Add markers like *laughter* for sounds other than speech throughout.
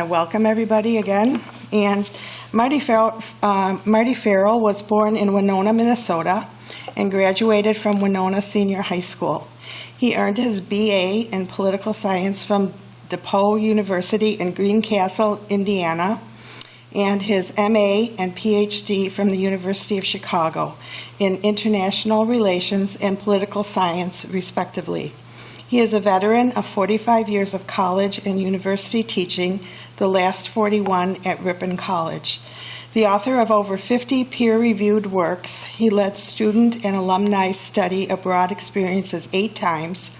to welcome everybody again. And Marty Farrell, uh, Marty Farrell was born in Winona, Minnesota, and graduated from Winona Senior High School. He earned his BA in political science from DePauw University in Greencastle, Indiana, and his MA and PhD from the University of Chicago in international relations and political science, respectively. He is a veteran of 45 years of college and university teaching, the last 41 at Ripon College. The author of over 50 peer reviewed works, he led student and alumni study abroad experiences eight times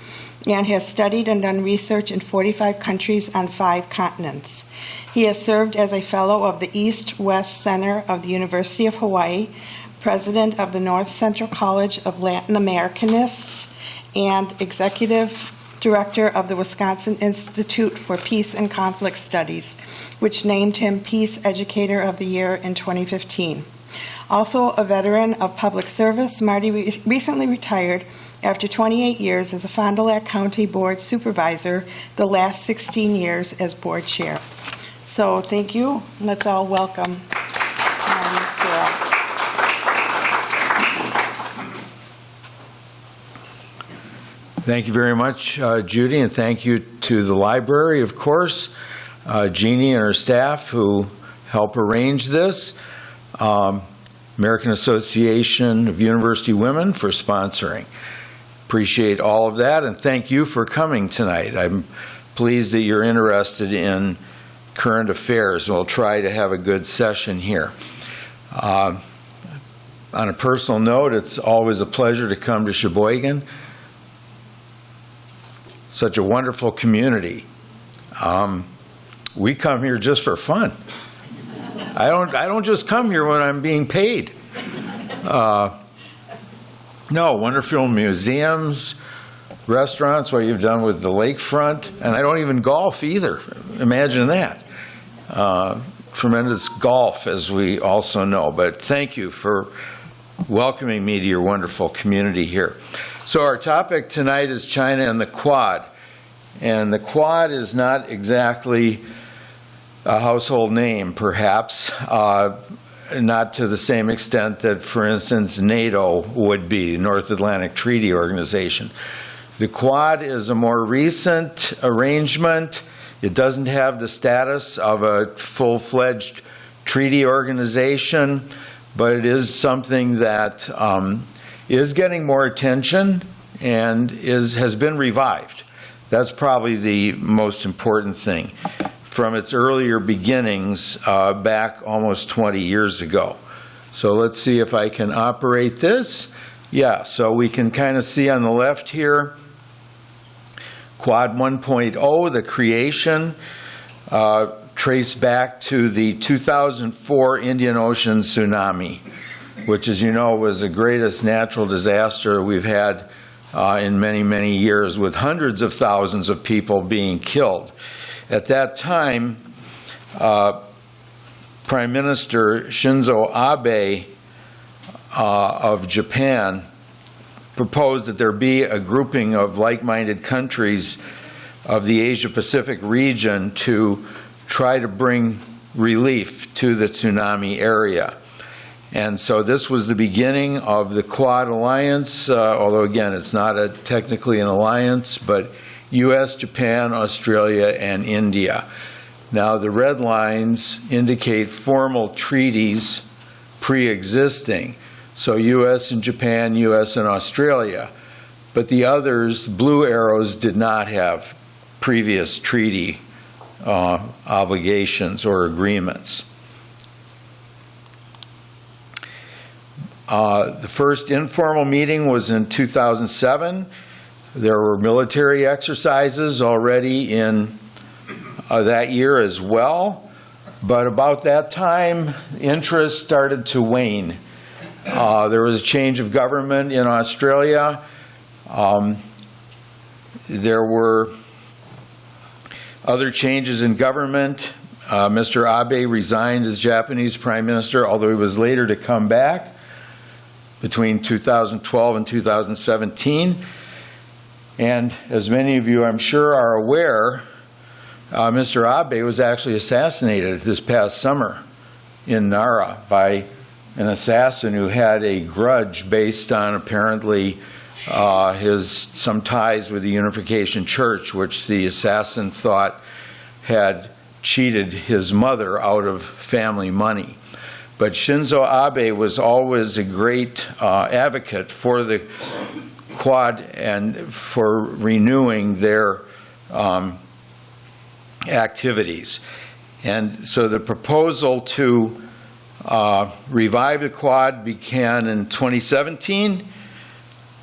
and has studied and done research in 45 countries on five continents. He has served as a fellow of the East West Center of the University of Hawaii, president of the North Central College of Latin Americanists, and executive director of the Wisconsin Institute for Peace and Conflict Studies, which named him Peace Educator of the Year in 2015. Also a veteran of public service, Marty re- recently retired after 28 years as a Fond du Lac County Board Supervisor, the last 16 years as Board Chair. So thank you. Let's all welcome Marty Thank you very much, uh, Judy, and thank you to the library, of course, uh, Jeannie and her staff who help arrange this, um, American Association of University Women for sponsoring. Appreciate all of that, and thank you for coming tonight. I'm pleased that you're interested in current affairs, we'll try to have a good session here. Uh, on a personal note, it's always a pleasure to come to Sheboygan such a wonderful community. Um, we come here just for fun. I don't. I don't just come here when I'm being paid. Uh, no, wonderful museums, restaurants. What you've done with the lakefront, and I don't even golf either. Imagine that. Uh, tremendous golf, as we also know. But thank you for welcoming me to your wonderful community here. So our topic tonight is China and the Quad. And the Quad is not exactly a household name, perhaps, uh, not to the same extent that, for instance, NATO would be, the North Atlantic Treaty Organization. The Quad is a more recent arrangement. It doesn't have the status of a full fledged treaty organization, but it is something that um, is getting more attention and is, has been revived. That's probably the most important thing from its earlier beginnings uh, back almost 20 years ago. So let's see if I can operate this. Yeah, so we can kind of see on the left here Quad 1.0, the creation, uh, traced back to the 2004 Indian Ocean tsunami which, as you know, was the greatest natural disaster we've had uh, in many, many years, with hundreds of thousands of people being killed. At that time, uh, Prime Minister Shinzo Abe uh, of Japan proposed that there be a grouping of like minded countries of the Asia Pacific region to try to bring relief to the tsunami area. And so this was the beginning of the Quad Alliance, uh, although again, it's not a, technically an alliance, but U.S., Japan, Australia, and India. Now, the red lines indicate formal treaties pre existing. So, U.S. and Japan, U.S. and Australia. But the others, blue arrows, did not have previous treaty uh, obligations or agreements. Uh, the first informal meeting was in 2007. There were military exercises already in uh, that year as well. But about that time, interest started to wane. Uh, there was a change of government in Australia. Um, there were other changes in government. Uh, Mr. Abe resigned as Japanese prime minister, although he was later to come back between 2012 and 2017. And as many of you, I'm sure, are aware, uh, Mr. Abe was actually assassinated this past summer in Nara by an assassin who had a grudge based on apparently uh, his some ties with the Unification Church, which the assassin thought had cheated his mother out of family money. But Shinzo Abe was always a great uh, advocate for the Quad and for renewing their um, activities. And so the proposal to uh, revive the Quad began in 2017.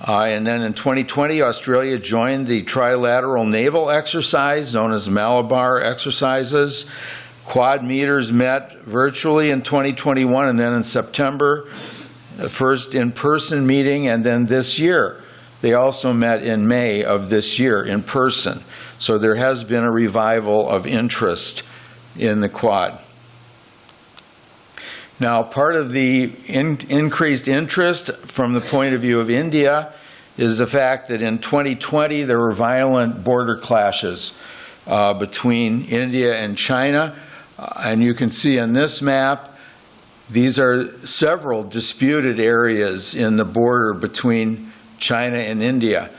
Uh, and then in 2020, Australia joined the trilateral naval exercise known as Malabar exercises. Quad meters met virtually in 2021 and then in September, the first in person meeting, and then this year. They also met in May of this year in person. So there has been a revival of interest in the Quad. Now, part of the in, increased interest from the point of view of India is the fact that in 2020 there were violent border clashes uh, between India and China. Uh, and you can see on this map, these are several disputed areas in the border between China and India.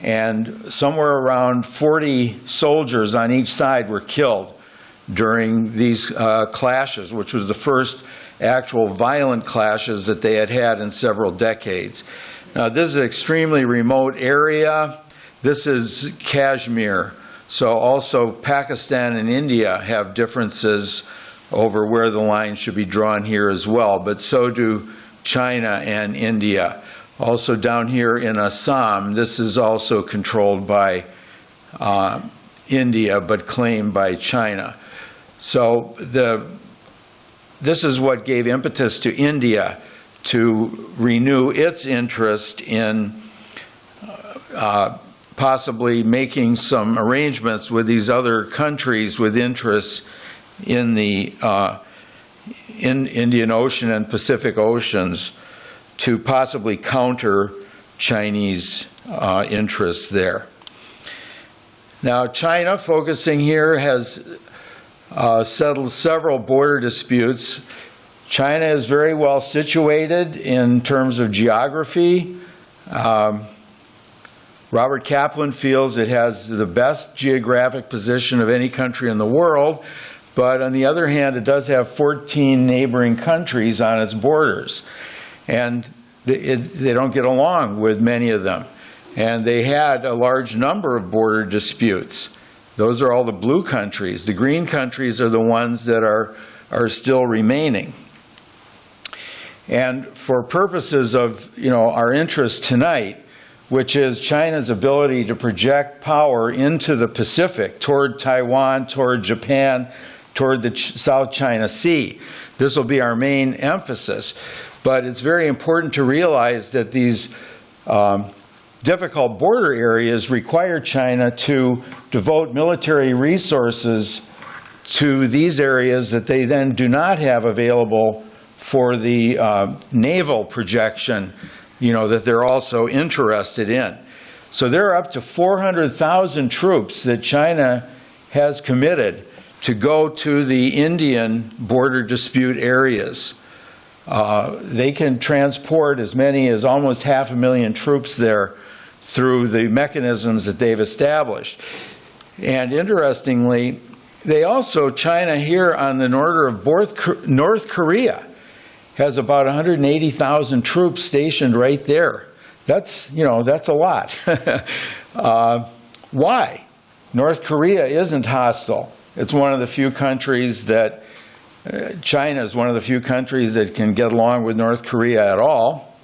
And somewhere around 40 soldiers on each side were killed during these uh, clashes, which was the first actual violent clashes that they had had in several decades. Now, this is an extremely remote area. This is Kashmir. So, also, Pakistan and India have differences over where the line should be drawn here as well, but so do China and India. Also, down here in Assam, this is also controlled by uh, India but claimed by China. So, the this is what gave impetus to India to renew its interest in uh, possibly making some arrangements with these other countries with interests in the uh, in Indian Ocean and Pacific Oceans to possibly counter Chinese uh, interests there. Now, China, focusing here, has uh, settled several border disputes. China is very well situated in terms of geography. Um, Robert Kaplan feels it has the best geographic position of any country in the world, but on the other hand, it does have 14 neighboring countries on its borders. And they don't get along with many of them. And they had a large number of border disputes. Those are all the blue countries. The green countries are the ones that are, are still remaining. And for purposes of you know, our interest tonight, which is China's ability to project power into the Pacific, toward Taiwan, toward Japan, toward the South China Sea. This will be our main emphasis. But it's very important to realize that these um, difficult border areas require China to devote military resources to these areas that they then do not have available for the uh, naval projection, you know, that they're also interested in. So there are up to 400,000 troops that China has committed to go to the Indian border dispute areas. Uh, they can transport as many as almost half a million troops there through the mechanisms that they've established. And interestingly, they also, China here on the border of North Korea has about 180,000 troops stationed right there. That's, you know, that's a lot. *laughs* uh, why? North Korea isn't hostile. It's one of the few countries that, uh, China is one of the few countries that can get along with North Korea at all.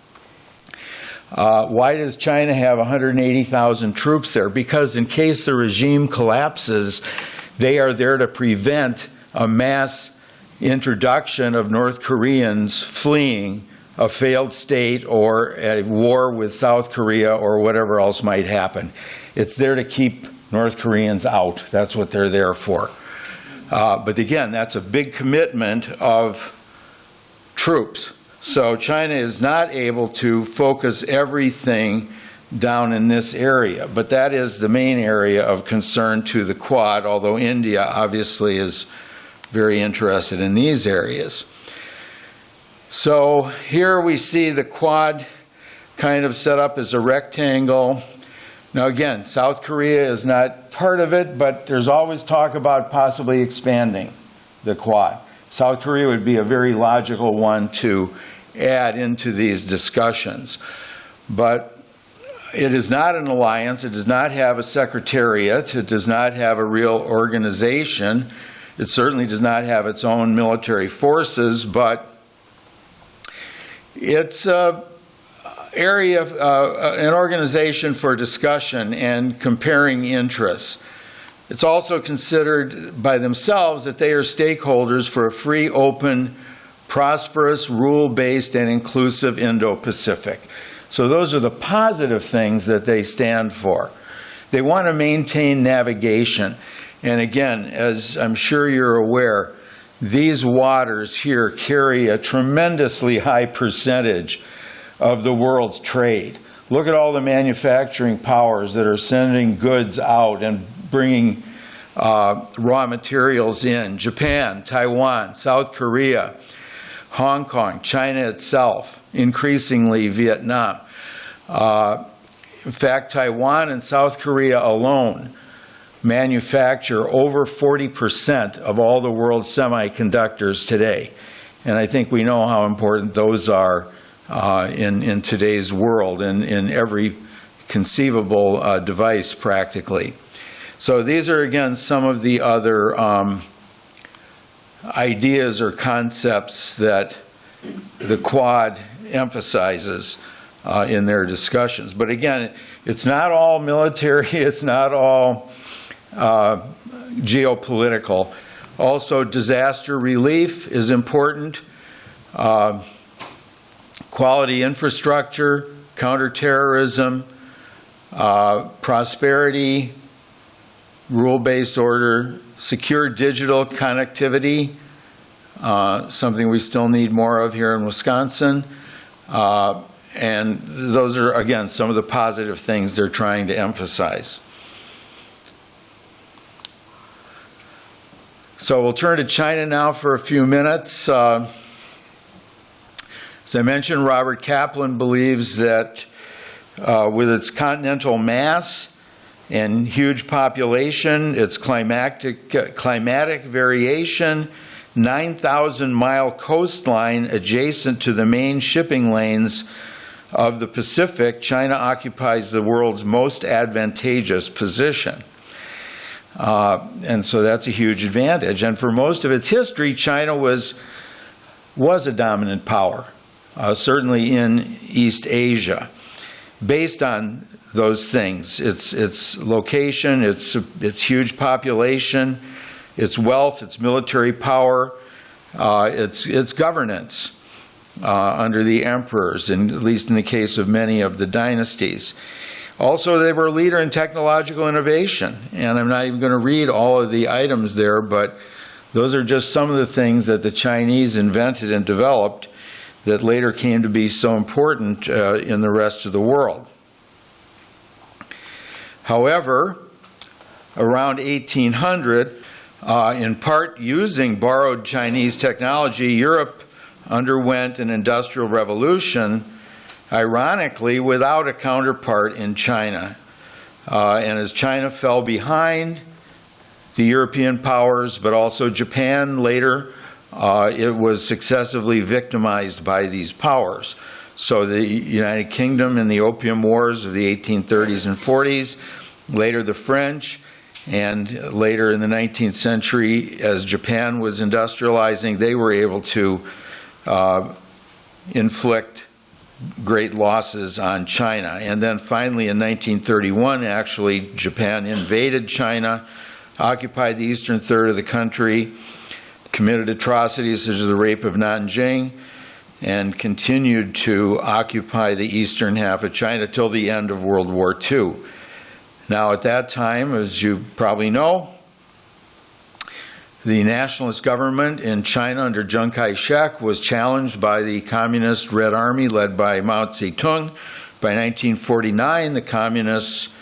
Uh, why does China have 180,000 troops there? Because in case the regime collapses, they are there to prevent a mass introduction of North Koreans fleeing a failed state or a war with South Korea or whatever else might happen. It's there to keep North Koreans out. That's what they're there for. Uh, but again, that's a big commitment of troops. So China is not able to focus everything down in this area. But that is the main area of concern to the Quad, although India obviously is very interested in these areas. So here we see the Quad kind of set up as a rectangle. Now, again, South Korea is not part of it, but there's always talk about possibly expanding the Quad. South Korea would be a very logical one to add into these discussions. But it is not an alliance, it does not have a secretariat, it does not have a real organization, it certainly does not have its own military forces, but it's a area, uh, an organization for discussion and comparing interests. It's also considered by themselves that they are stakeholders for a free, open, prosperous, rule-based, and inclusive Indo-Pacific. So those are the positive things that they stand for. They want to maintain navigation. And again, as I'm sure you're aware, these waters here carry a tremendously high percentage of the world's trade. Look at all the manufacturing powers that are sending goods out and bringing uh, raw materials in. Japan, Taiwan, South Korea, Hong Kong, China itself, increasingly Vietnam. Uh, in fact, Taiwan and South Korea alone manufacture over 40% of all the world's semiconductors today. And I think we know how important those are uh, in, in today's world, in, in every conceivable uh, device practically. So these are, again, some of the other um, ideas or concepts that the Quad emphasizes uh, in their discussions. But again, it's not all military, *laughs* it's not all uh, geopolitical. Also, disaster relief is important. Uh, quality infrastructure, counterterrorism, uh, prosperity, rule-based order, secure digital connectivity, uh, something we still need more of here in Wisconsin. Uh, and those are, again, some of the positive things they're trying to emphasize. So we'll turn to China now for a few minutes. Uh, as I mentioned, Robert Kaplan believes that uh, with its continental mass and huge population, its climatic, uh, climatic variation, 9,000 mile coastline adjacent to the main shipping lanes of the Pacific, China occupies the world's most advantageous position. Uh, and so that's a huge advantage. And for most of its history, China was, was a dominant power, uh, certainly in East Asia, based on those things its, its location, its, its huge population, its wealth, its military power, uh, its, its governance. Uh, under the emperors, and at least in the case of many of the dynasties. Also, they were a leader in technological innovation, and I'm not even going to read all of the items there, but those are just some of the things that the Chinese invented and developed that later came to be so important uh, in the rest of the world. However, around 1800, uh, in part using borrowed Chinese technology, Europe underwent an industrial revolution ironically, without a counterpart in China. Uh, and as China fell behind the European powers, but also Japan later, uh, it was successively victimized by these powers. So the United Kingdom in the Opium Wars of the 1830s and 40s, later the French, and later in the 19th century, as Japan was industrializing, they were able to uh, inflict great losses on China. And then finally in 1931, actually, Japan invaded China, occupied the eastern third of the country, committed atrocities such as the rape of Nanjing, and continued to occupy the eastern half of China till the end of World War II. Now, at that time, as you probably know, the nationalist government in China under Chiang Kai shek was challenged by the Communist Red Army led by Mao Zedong, By 1949, the communists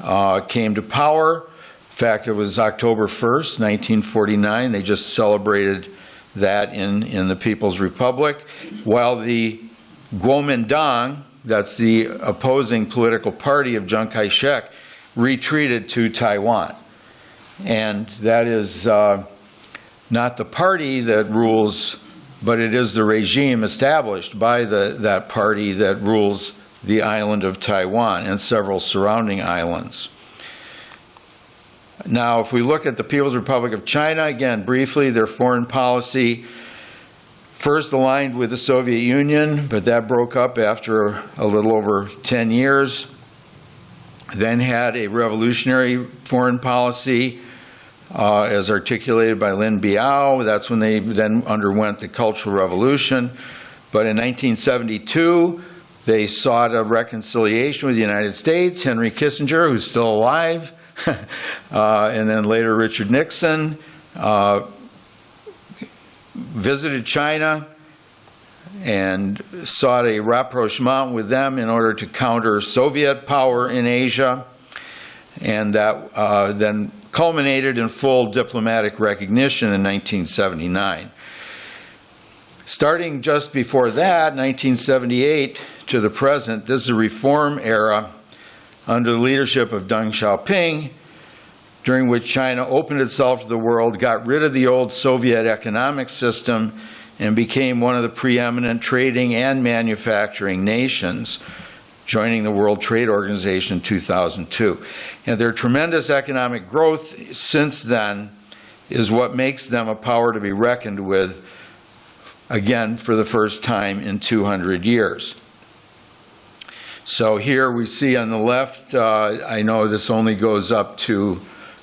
uh, came to power. In fact, it was October 1st, 1949. They just celebrated that in, in the People's Republic, while the Kuomintang, that's the opposing political party of Chiang Kai-shek, retreated to Taiwan. And that is uh, not the party that rules, but it is the regime established by the, that party that rules the island of Taiwan and several surrounding islands. Now, if we look at the People's Republic of China, again, briefly, their foreign policy first aligned with the Soviet Union, but that broke up after a little over 10 years. Then had a revolutionary foreign policy uh, as articulated by Lin Biao. That's when they then underwent the Cultural Revolution. But in 1972, they sought a reconciliation with the United States. Henry Kissinger, who's still alive, *laughs* uh, and then later Richard Nixon uh, visited China and sought a rapprochement with them in order to counter Soviet power in Asia. And that uh, then culminated in full diplomatic recognition in 1979. Starting just before that, 1978 to the present, this is a reform era under the leadership of Deng Xiaoping, during which China opened itself to the world, got rid of the old Soviet economic system, and became one of the preeminent trading and manufacturing nations, joining the World Trade Organization in 2002. And their tremendous economic growth since then is what makes them a power to be reckoned with, again, for the first time in 200 years. So here we see on the left, uh, I know this only goes up to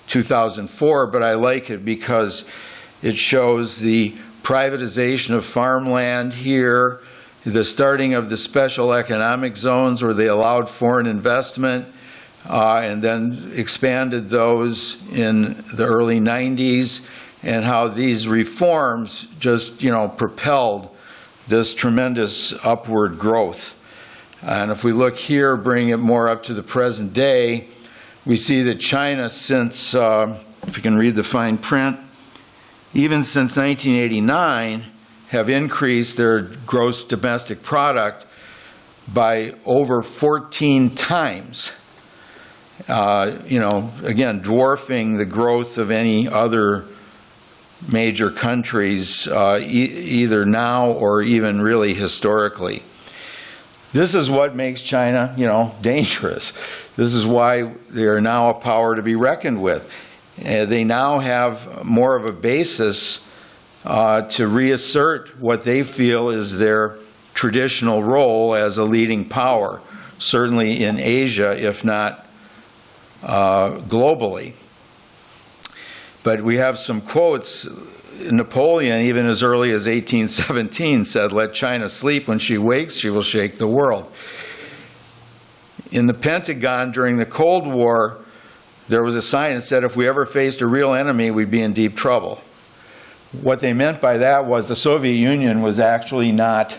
2004, but I like it because it shows the privatization of farmland here, the starting of the special economic zones where they allowed foreign investment, uh, and then expanded those in the early 90s, and how these reforms just, you know, propelled this tremendous upward growth. And if we look here, bring it more up to the present day, we see that China, since, uh, if you can read the fine print, even since 1989, have increased their gross domestic product by over 14 times. Uh, you know, again, dwarfing the growth of any other major countries, uh, e either now or even really historically. This is what makes China, you know, *laughs* dangerous. This is why they are now a power to be reckoned with. Uh, they now have more of a basis uh, to reassert what they feel is their traditional role as a leading power, certainly in Asia, if not uh, globally. But we have some quotes. Napoleon, even as early as 1817, said, Let China sleep. When she wakes, she will shake the world. In the Pentagon during the Cold War, there was a sign that said if we ever faced a real enemy, we'd be in deep trouble. What they meant by that was the Soviet Union was actually not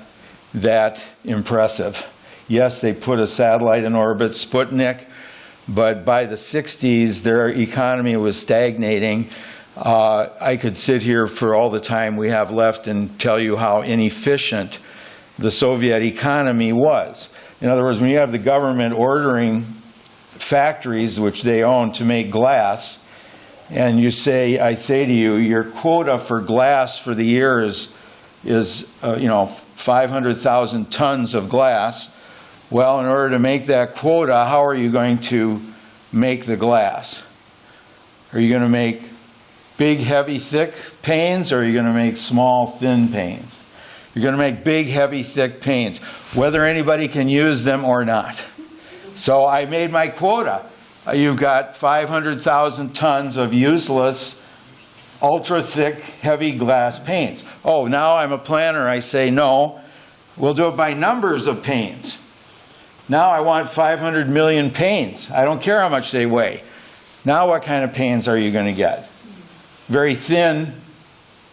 that impressive. Yes, they put a satellite in orbit, Sputnik, but by the 60s, their economy was stagnating. Uh, I could sit here for all the time we have left and tell you how inefficient the Soviet economy was. In other words, when you have the government ordering factories which they own to make glass, and you say, I say to you, your quota for glass for the year is, is uh, you know, 500,000 tons of glass. Well, in order to make that quota, how are you going to make the glass? Are you going to make big, heavy, thick panes, or are you going to make small, thin panes? You're going to make big, heavy, thick panes, whether anybody can use them or not. So I made my quota. Uh, you've got 500,000 tons of useless, ultra thick, heavy glass panes. Oh, now I'm a planner. I say, no, we'll do it by numbers of panes. Now I want 500 million panes. I don't care how much they weigh. Now, what kind of panes are you going to get? Very thin,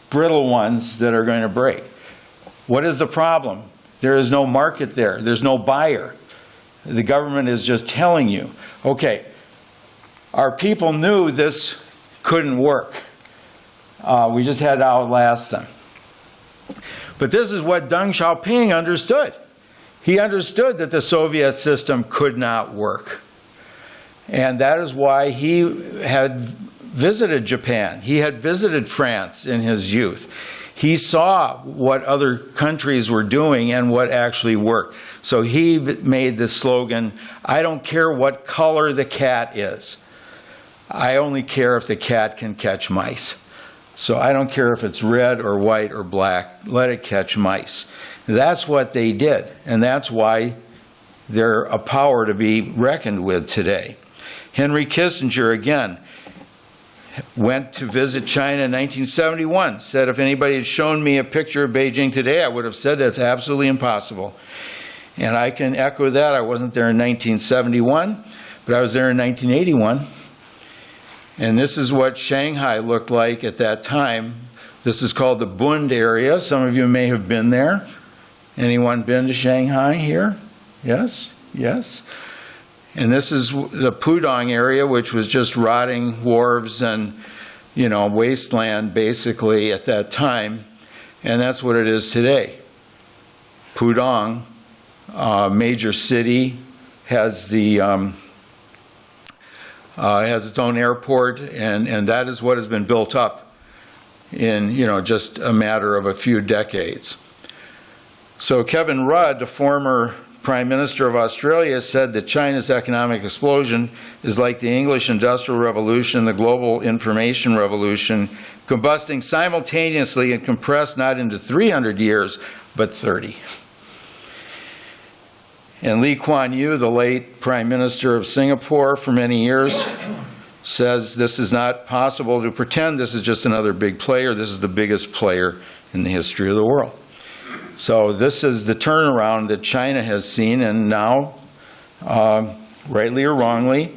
brittle ones that are going to break. What is the problem? There is no market there, there's no buyer. The government is just telling you, okay, our people knew this couldn't work. Uh, we just had to outlast them. But this is what Deng Xiaoping understood. He understood that the Soviet system could not work. And that is why he had visited Japan. He had visited France in his youth. He saw what other countries were doing and what actually worked. So he made the slogan I don't care what color the cat is, I only care if the cat can catch mice. So I don't care if it's red or white or black, let it catch mice. That's what they did, and that's why they're a power to be reckoned with today. Henry Kissinger, again, went to visit China in 1971, said if anybody had shown me a picture of Beijing today, I would have said that's absolutely impossible. And I can echo that. I wasn't there in 1971, but I was there in 1981. And this is what Shanghai looked like at that time. This is called the Bund area. Some of you may have been there. Anyone been to Shanghai here? Yes? Yes? And this is the Pudong area, which was just rotting wharves and, you know, wasteland basically at that time. And that's what it is today. Pudong, uh, major city, has the um, uh, has its own airport, and, and that is what has been built up in you know just a matter of a few decades. So Kevin Rudd, the former Prime Minister of Australia, said that China's economic explosion is like the English Industrial Revolution, the global information revolution, combusting simultaneously and compressed not into 300 years, but 30. And Lee Kuan Yew, the late Prime Minister of Singapore for many years, says this is not possible to pretend this is just another big player. This is the biggest player in the history of the world. So this is the turnaround that China has seen, and now, uh, rightly or wrongly,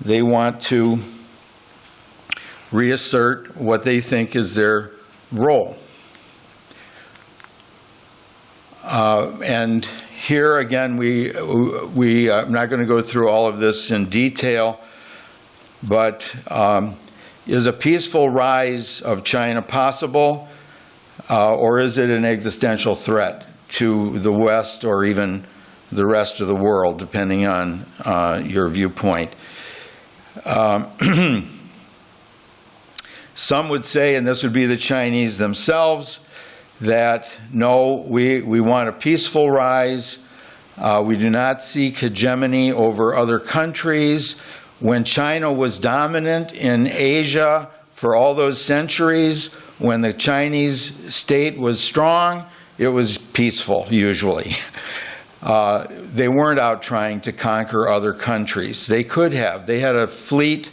they want to reassert what they think is their role. Uh, and here again, we, we, uh, I'm not going to go through all of this in detail, but um, is a peaceful rise of China possible? Uh, or is it an existential threat to the West or even the rest of the world, depending on uh, your viewpoint? Um, *clears throat* some would say, and this would be the Chinese themselves, that no, we, we want a peaceful rise. Uh, we do not seek hegemony over other countries. When China was dominant in Asia for all those centuries, when the Chinese state was strong, it was peaceful, usually. *laughs* Uh, they weren't out trying to conquer other countries. They could have. They had a fleet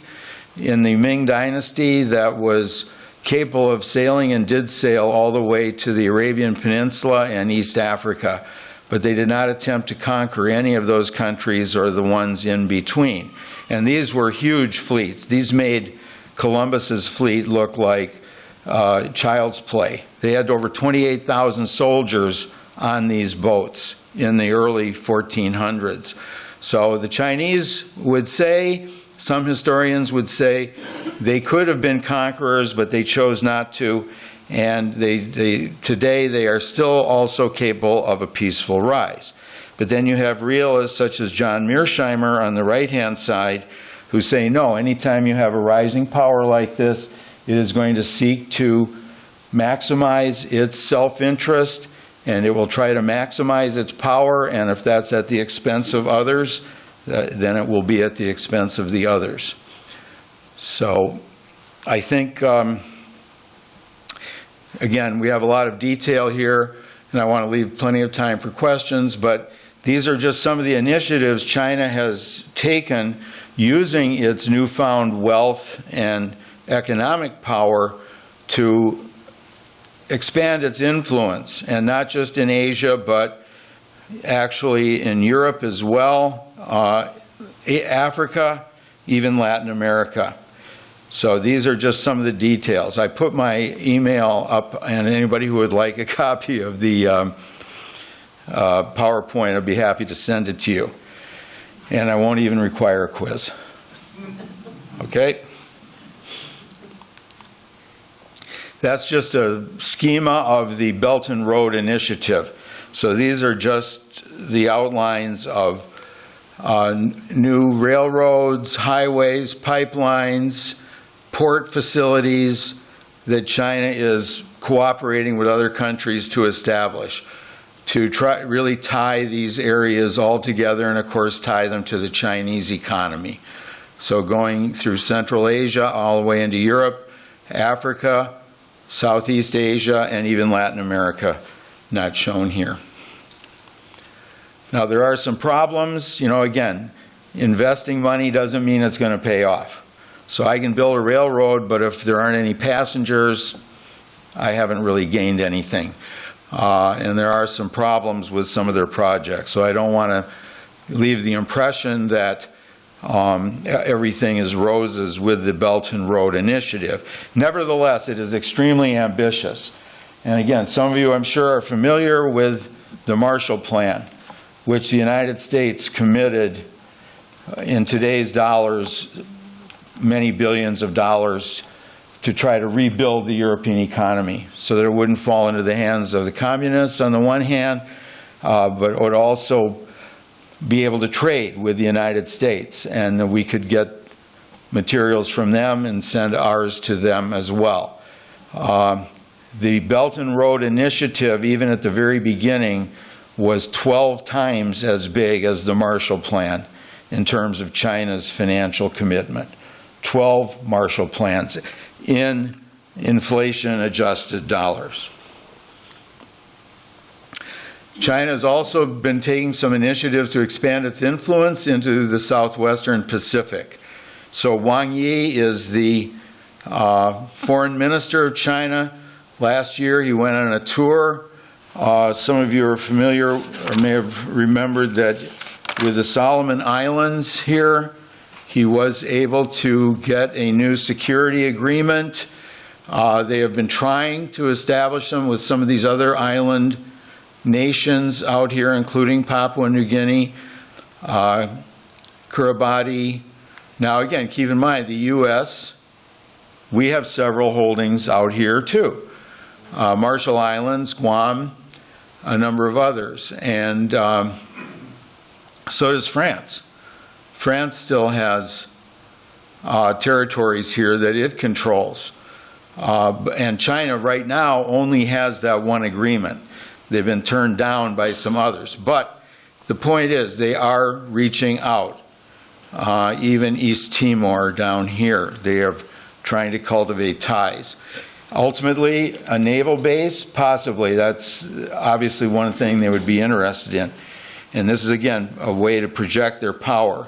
in the Ming Dynasty that was capable of sailing and did sail all the way to the Arabian Peninsula and East Africa, but they did not attempt to conquer any of those countries or the ones in between. And these were huge fleets. These made Columbus's fleet look like uh, child's play. They had over 28,000 soldiers on these boats in the early 1400s. So the Chinese would say, some historians would say, they could have been conquerors, but they chose not to. And they, they, today they are still also capable of a peaceful rise. But then you have realists such as John Mearsheimer on the right hand side who say, no, anytime you have a rising power like this, it is going to seek to maximize its self interest and it will try to maximize its power. And if that's at the expense of others, uh, then it will be at the expense of the others. So I think, um, again, we have a lot of detail here, and I want to leave plenty of time for questions, but these are just some of the initiatives China has taken using its newfound wealth and economic power to expand its influence, and not just in Asia, but actually in Europe as well, uh, Africa, even Latin America. So these are just some of the details. I put my email up, and anybody who would like a *laughs* copy of the um, uh, PowerPoint, I'd be happy to send it to you. and I won't even require a quiz. Okay? That's just a schema of the Belt and Road Initiative. So these are just the outlines of uh, new railroads, highways, pipelines, port facilities that China is cooperating with other countries to establish to try really tie these areas all together and of course tie them to the Chinese economy. So going through Central Asia all the way into Europe, Africa, Southeast Asia, and even Latin America, not shown here. Now, there are some problems. You know, again, investing money doesn't mean it's going to pay off. So I can build a railroad, but if there aren't any passengers, I haven't really gained anything. Uh, and there are some problems with some of their projects. So I don't want to leave the impression that um, everything is roses with the Belt and Road Initiative. Nevertheless, it is extremely ambitious. And again, some of you, I'm sure, are familiar with the Marshall Plan, which the United States committed uh, in today's dollars, many billions of dollars, to try to rebuild the European economy so that it wouldn't fall into the hands of the communists on the one hand, uh, but would also be able to trade with the United States, and we could get materials from them and send ours to them as well. Uh, the Belt and Road Initiative, even at the very beginning, was 12 times as big as the Marshall Plan in terms of China's financial commitment. 12 Marshall Plans in inflation adjusted dollars. China has also been taking some initiatives to expand its influence into the southwestern Pacific. So Wang Yi is the uh, foreign minister of China. Last year he went on a tour. Uh, some of you are familiar or may have remembered that with the Solomon Islands here, he was able to get a new security agreement. Uh, they have been trying to establish them with some of these other island nations out here, including Papua New Guinea, uh, Kiribati. Now, again, keep in mind the U.S., we have several holdings out here too. Uh, Marshall Islands, Guam, a number of others. And um, so does France. France still has uh, territories here that it controls. Uh, and China right now only has that one agreement. They've been turned down by some others. But the point is, they are reaching out. Uh, even East Timor down here, they are trying to cultivate ties. Ultimately, a naval base, possibly. That's obviously one thing they would be interested in. And this is, again, a way to project their power,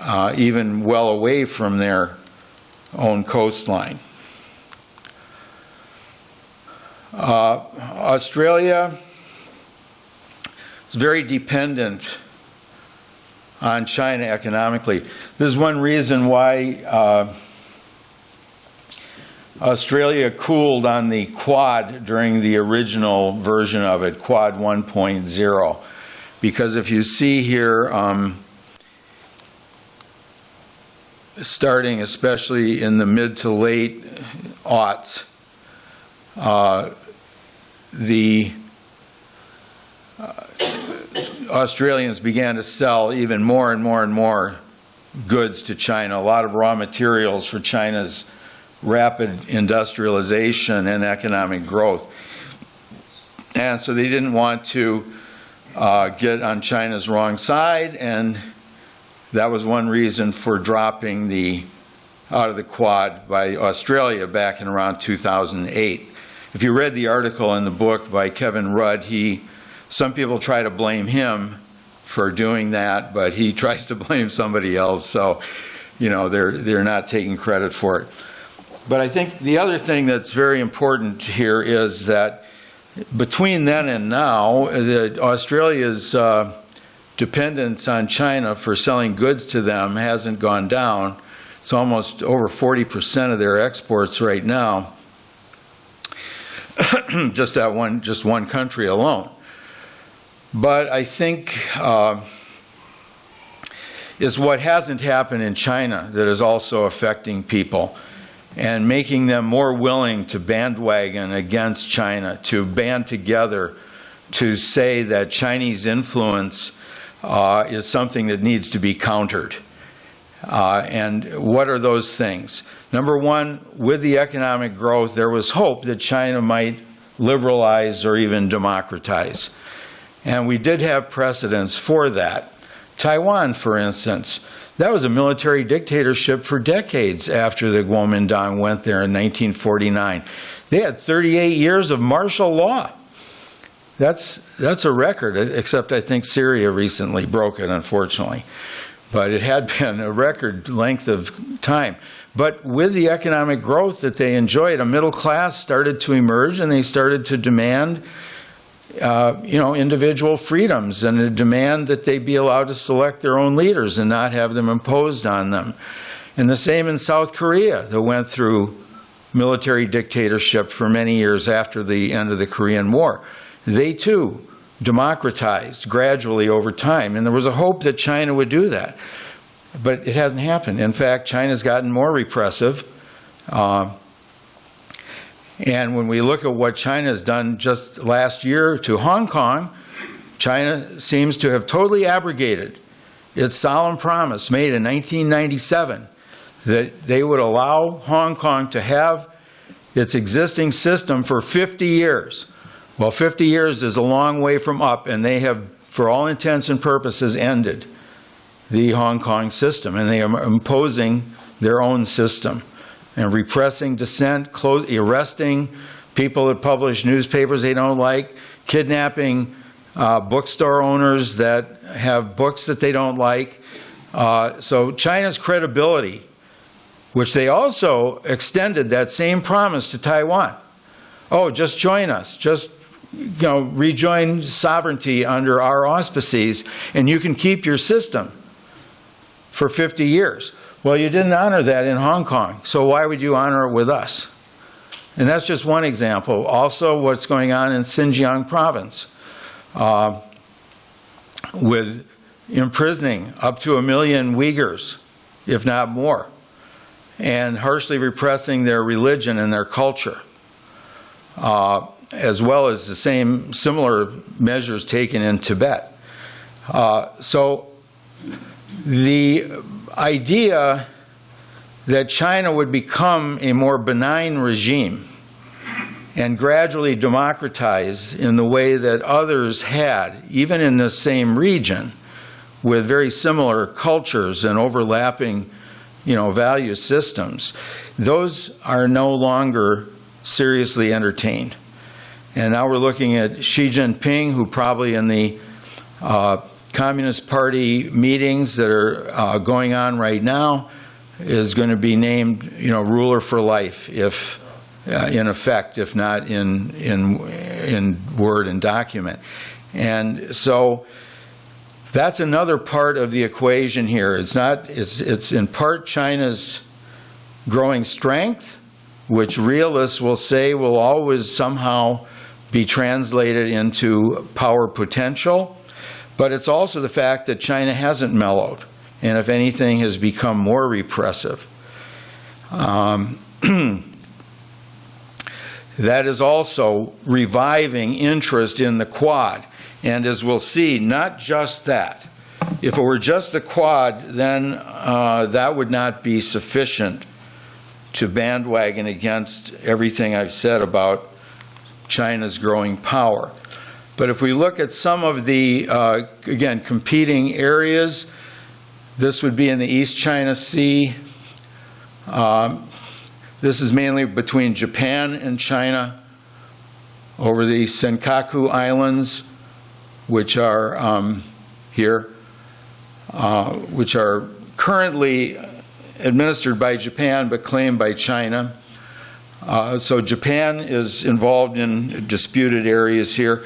uh, even well away from their own coastline. Uh, Australia is very dependent on China economically. This is one reason why uh, Australia cooled on the Quad during the original version of it, Quad 1.0. Because if you see here, um, starting especially in the mid to late aughts, uh, the uh, Australians began to sell even more and more and more goods to China, a lot of raw materials for China's rapid industrialization and economic growth. And so they didn't want to uh, get on China's wrong side, and that was one reason for dropping the out of the Quad by Australia back in around 2008. If you read the article in the book by Kevin Rudd, he, some people try to blame him for doing that, but he *laughs* tries to blame somebody else. So, you know, they're, they're not taking credit for it. But I think the other thing that's very important here is that between then and now, the, Australia's uh, dependence on China for selling goods to them hasn't gone down. It's almost over 40% of their exports right now. *clears throat* just that one, just one country alone. But I think uh, It's what hasn't happened in China that is also affecting people and making them more willing to bandwagon against China, to band together to say that Chinese influence uh, is something that needs to be countered. Uh, and what are those things? Number one, with the economic growth, there was hope that China might liberalize or even democratize. And we did have precedents for that. Taiwan, for instance, that was a military dictatorship for decades after the Kuomintang went there in 1949. They had 38 years of martial law. That's, that's a record, except I think Syria recently broke it, unfortunately. But it had *laughs* been a record length of time. But with the economic growth that they enjoyed, a middle class started to emerge and they started to demand uh, you know, individual freedoms and a demand that they be allowed to select their own leaders and not have them imposed on them. And the same in South Korea, that went through military dictatorship for many years after the end of the Korean War. They too democratized gradually over time, and there was a hope that China would do that. But it hasn't happened. In fact, China's gotten more repressive. Uh, and when we look at what China has done just last year to Hong Kong, China seems to have totally abrogated its solemn promise made in 1997 that they would allow Hong Kong to have its existing system for 50 years. Well, 50 years is a long way from up, and they have, for all intents and purposes, ended the Hong Kong system, and they are imposing their own system and repressing dissent, close, arresting people that publish newspapers they don't like, kidnapping uh, bookstore owners that have books that they don't like. Uh, so China's credibility, which they also extended that same promise to Taiwan. Oh, just join us. Just you know, rejoin sovereignty under our auspices, and you can keep your system for 50 years. Well, you didn't honor that in Hong Kong, so why would you honor it with us? And that's just one example. Also, what's going on in Xinjiang province uh, with imprisoning up to a million Uyghurs, if not more, and harshly repressing their religion and their culture, uh, as well as the same similar measures taken in Tibet. Uh, so the idea that China would become a more benign regime and gradually democratize in the way that others had, even in the same region, with very similar cultures and overlapping you know, value systems, those are no longer seriously entertained. And now we're looking at Xi Jinping, who probably in the uh, Communist Party meetings that are uh, going on right now is going to be named, you know, ruler for life, if uh, in effect, if not in in in word and document. And so that's another part of the equation here. It's not. It's it's in part China's growing strength, which realists will say will always somehow be translated into power potential but it's also the fact that China hasn't mellowed, and if anything, has become more repressive. Um, *clears throat* that is also reviving interest in the Quad. And as we'll see, not just that. If it were just the Quad, then uh, that would not be sufficient to bandwagon against everything I've said about China's growing power. But if we look at some of the, uh, again, competing areas, this would be in the East China Sea. Um, this is mainly between Japan and China over the Senkaku Islands, which are um, here, uh, which are currently administered by Japan but claimed by China. Uh, so Japan is involved in disputed areas here.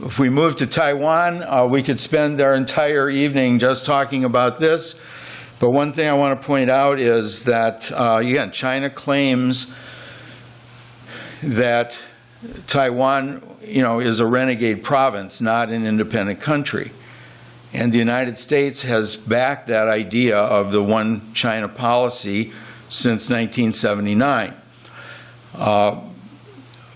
If we move to Taiwan, uh, we could spend our entire evening just talking about this. But one thing I want to point out is that, uh, again, China claims that Taiwan, you know, is a renegade province, not an independent country. And the United States has backed that idea of the one China policy since 1979. Uh,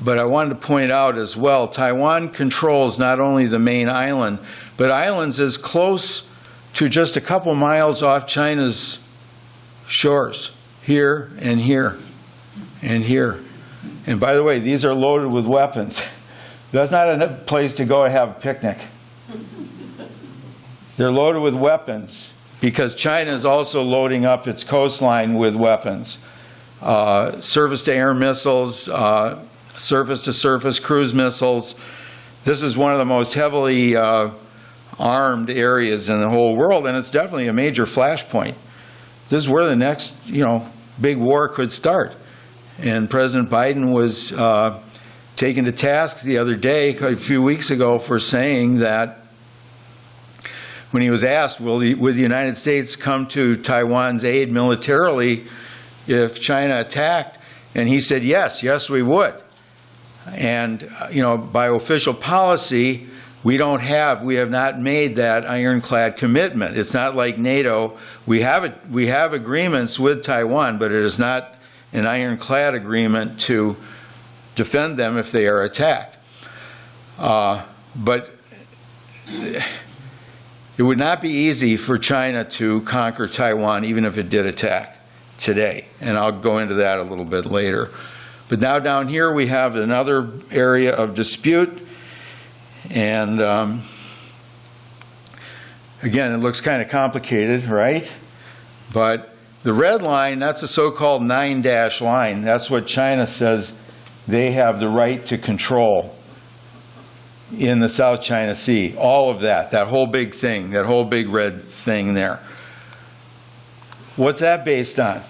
but I wanted to point out as well, Taiwan controls not only the main island, but islands as close to just a couple miles off China's shores, here and here and here. And by the way, these are loaded with weapons. *laughs* That's not a place to go and have a picnic. *laughs* They're loaded with weapons because China is also loading up its coastline with weapons. Uh, surface to air missiles, uh, surface to surface cruise missiles. This is one of the most heavily uh, armed areas in the whole world, and it's definitely a major flashpoint. This is where the next, you know, big war could start. And President Biden was uh, taken to task the other day, a few weeks ago, for saying that when he was asked, will the, would the United States come to Taiwan's aid militarily if China attacked? And he said, yes, yes, we would. And, uh, you know, by official policy, we don't have, we have not made that ironclad commitment. It's not like NATO. We have, it, we have agreements with Taiwan, but it is not an ironclad agreement to defend them if they are attacked. Uh, but it would not be easy for China to conquer Taiwan, even if it did attack today. And I'll go into that a little bit later. But now down here we have another area of dispute. And um, again, it looks kind of complicated, right? But the red line, that's a so called nine dash line. That's what China says they have the right to control in the South China Sea. All of that, that whole big thing, that whole big red thing there. What's that based on?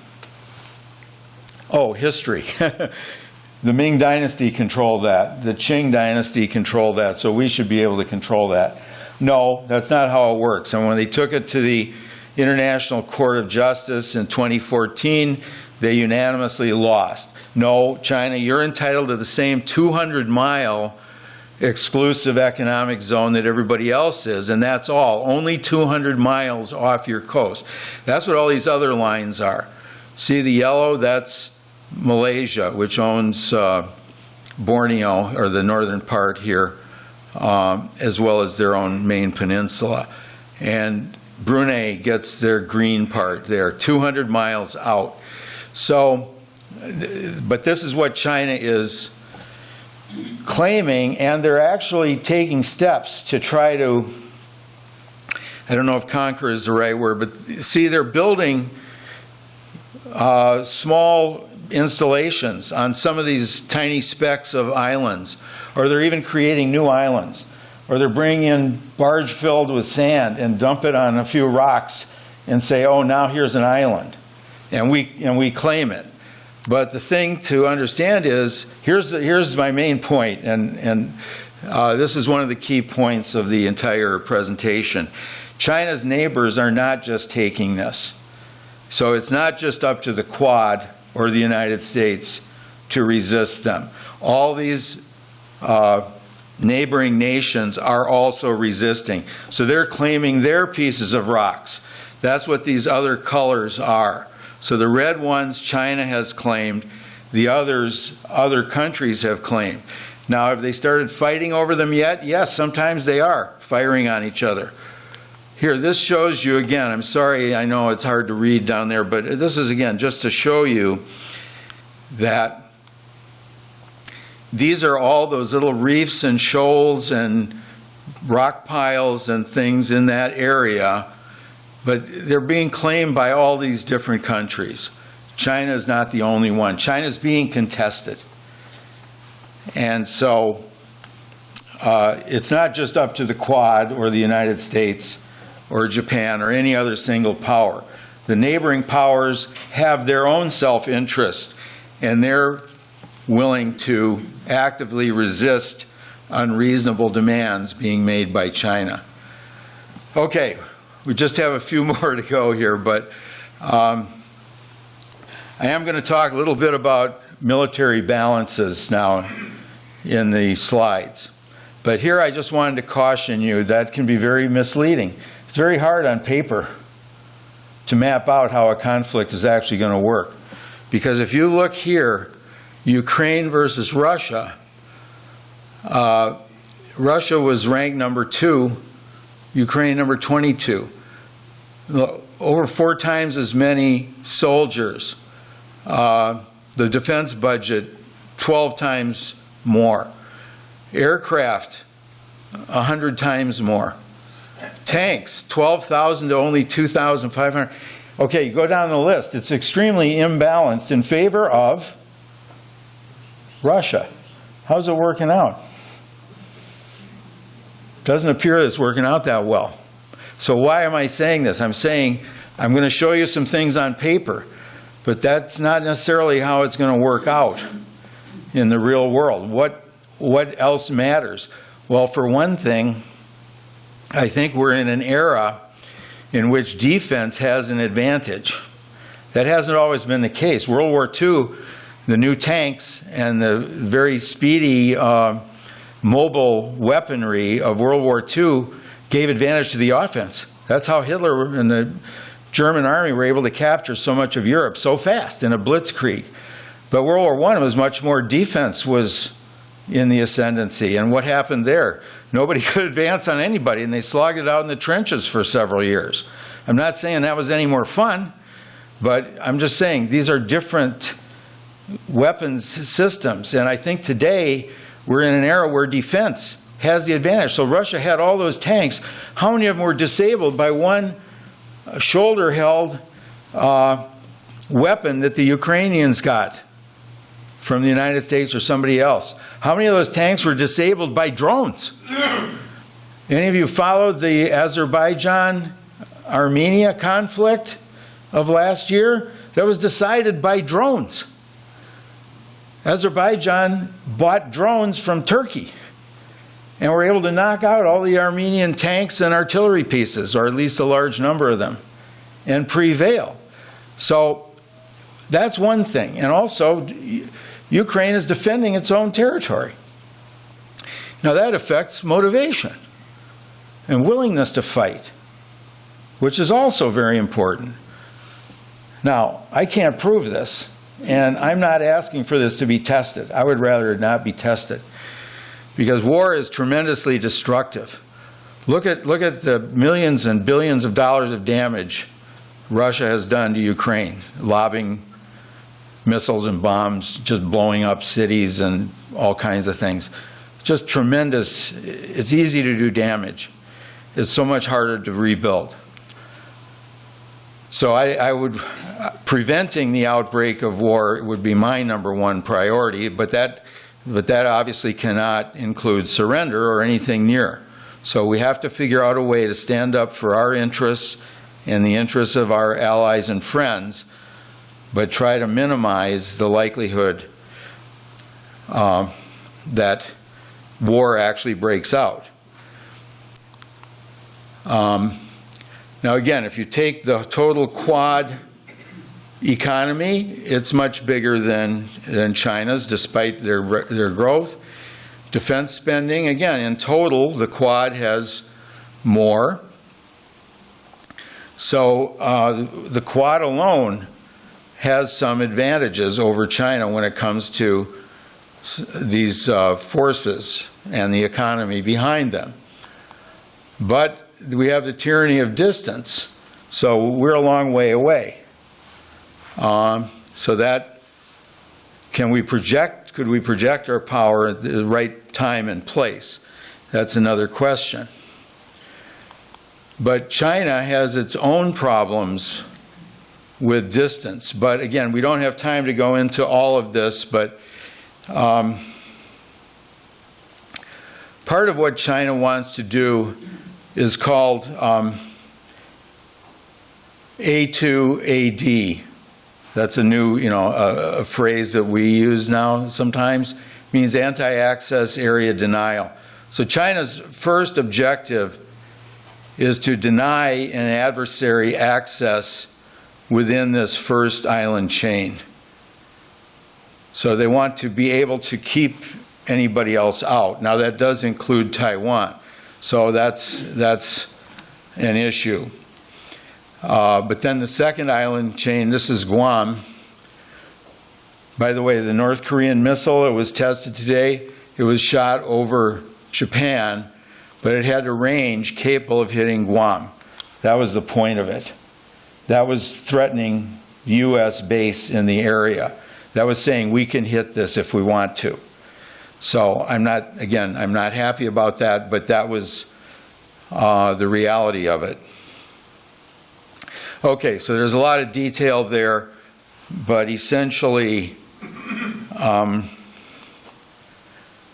Oh, history. *laughs* the Ming Dynasty controlled that. The Qing Dynasty controlled that, so we should be able to control that. No, that's not how it works. And when they took it to the International Court of Justice in 2014, they unanimously lost. No, China, you're entitled to the same 200 mile exclusive economic zone that everybody else is, and that's all. Only 200 miles off your coast. That's what all these other lines are. See the yellow? That's Malaysia, which owns uh, Borneo, or the northern part here, um, as well as their own main peninsula. And Brunei gets their green part there, 200 miles out. So, but this is what China is claiming, and they're actually taking steps to try to. I don't know if conquer is the right word, but see, they're building uh, small installations on some of these tiny specks of islands, or they're even creating new islands, or they're bringing in barge filled with sand and dump it on a few rocks and say, "Oh, now here's an island," and we and we claim it. But the thing to understand is here's the, here's my main point, and and uh, this is one of the key points of the entire presentation. China's neighbors are not just taking this, so it's not just up to the Quad or the United States to resist them. All these uh, neighboring nations are also resisting, so they're claiming their pieces of rocks. That's what these other colors are. So the red ones China has claimed, the others other countries have claimed. Now, have they started fighting over them yet? Yes, sometimes they are firing on each other. Here, this shows you again. I'm sorry, I know it's hard to read down there, but this is again just to show you that these are all those little reefs and shoals and rock piles and things in that area but they're being claimed by all these different countries. China is not the only one. China is being contested. And so uh, it's not just up to the Quad or the United States or Japan or any other single power. The neighboring powers have their own self interest and they're willing to actively resist unreasonable demands being made by China. Okay, we just have a few *laughs* more to go here, but um, I am going to talk a little bit about military balances now in the slides. But here I just wanted to caution you that can be very misleading. It's very hard on paper to map out how a conflict is actually going to work. Because if you look here, Ukraine versus Russia, uh, Russia was ranked number two, Ukraine number 22. Over four times as many soldiers. Uh, the defense budget, 12 times more. Aircraft, 100 times more. Tanks, 12,000 to only 2,500. Okay, you go down the list. It's extremely imbalanced in favor of Russia. How's it working out? Doesn't appear it's working out that well. So why am I saying this? I'm saying I'm going to show you some things on paper, but that's not necessarily how it's going to work out in the real world. What what else matters? Well, for one thing, I think we're in an era in which defense has an advantage. That hasn't always been the case. World War II, the new tanks and the very speedy uh, mobile weaponry of World War II gave advantage to the offense. That's how Hitler and the German army were able to capture so much of Europe so fast in a blitzkrieg. But World War I was much more defense was in the ascendancy. And what happened there? Nobody *laughs* could advance on anybody, and they slogged it out in the trenches for several years. I'm not saying that was any more fun, but I'm just saying these are different weapons systems. And I think today we're in an era where defense has the advantage. So Russia had all those tanks. How many of them were disabled by one shoulder held uh, weapon that the Ukrainians got? From the United States or somebody else. How many of those tanks were disabled by drones? *clears throat* Any of you followed the Azerbaijan Armenia conflict of last year? That was decided by drones. Azerbaijan bought drones from Turkey and were able to knock out all the Armenian tanks and artillery pieces, or at least a large number of them, and prevail. So that's one thing. And also, Ukraine is defending its own territory. Now that affects motivation and willingness to fight, which is also very important. Now, I can't prove this, and I'm not asking for this to be tested. I would rather it not be tested because war is tremendously destructive. Look at, look at the millions and billions of dollars of damage Russia has done to Ukraine, lobbing missiles and bombs just blowing up cities and all kinds of things. Just tremendous. It's easy to do damage. It's so much harder to rebuild. So I, I would, preventing the outbreak of war would be my number one priority, but that, but that obviously cannot include surrender or anything near. So we have to figure out a way to stand up for our interests and the interests of our allies and friends but try to minimize the likelihood uh, that war actually breaks out. Um, now, again, if you take the total Quad economy, it's much bigger than, than China's, despite their, their growth. Defense spending, again, in total, the Quad has more. So uh, the Quad alone has some advantages over China when it comes to these uh, forces and the economy behind them. But we have the tyranny of distance, so we're a long way away. Um, so that can we project? Could we project our power at the right time and place? That's another question. But China has its own problems with distance. But again, we don't have time to go into all of this, but um, part of what China wants to do is called um, A2AD. That's a new, you know, a, a phrase that we use now sometimes. It means anti-access area denial. So China's first objective is to deny an adversary access within this first island chain. So they want to be able to keep anybody else out. Now, that does include Taiwan, so that's, that's an issue. Uh, But then the second island chain, this is Guam. By the way, the North Korean missile that was tested today, it was shot over Japan, but it had a range capable of hitting Guam. That was the point of it. That was threatening U.S. base in the area. That was saying we can hit this if we want to. So I'm not, again, I'm not happy about that, but that was uh, the reality of it. Okay, so there's a lot of detail there, but essentially, um,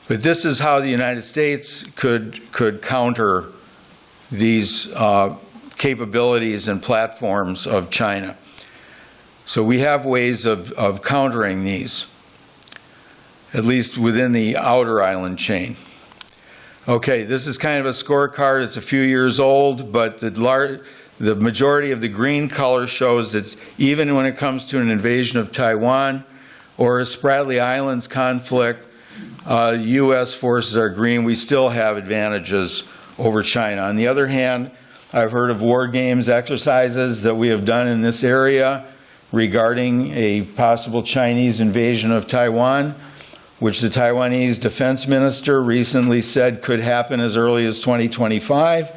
but this is how the United States could, could counter these uh, capabilities and platforms of China. So we have ways of, of countering these, at least within the outer island chain. Okay, this is kind of a scorecard. It's a few years old, but the lar- the majority of the green color shows that even when it comes to an invasion of Taiwan or a Spratly Islands conflict, uh, U.S. forces are green. We still have advantages over China. On the other hand, I've heard of war games exercises that we have done in this area regarding a possible Chinese invasion of Taiwan, which the Taiwanese defense minister recently said could happen as early as 2025.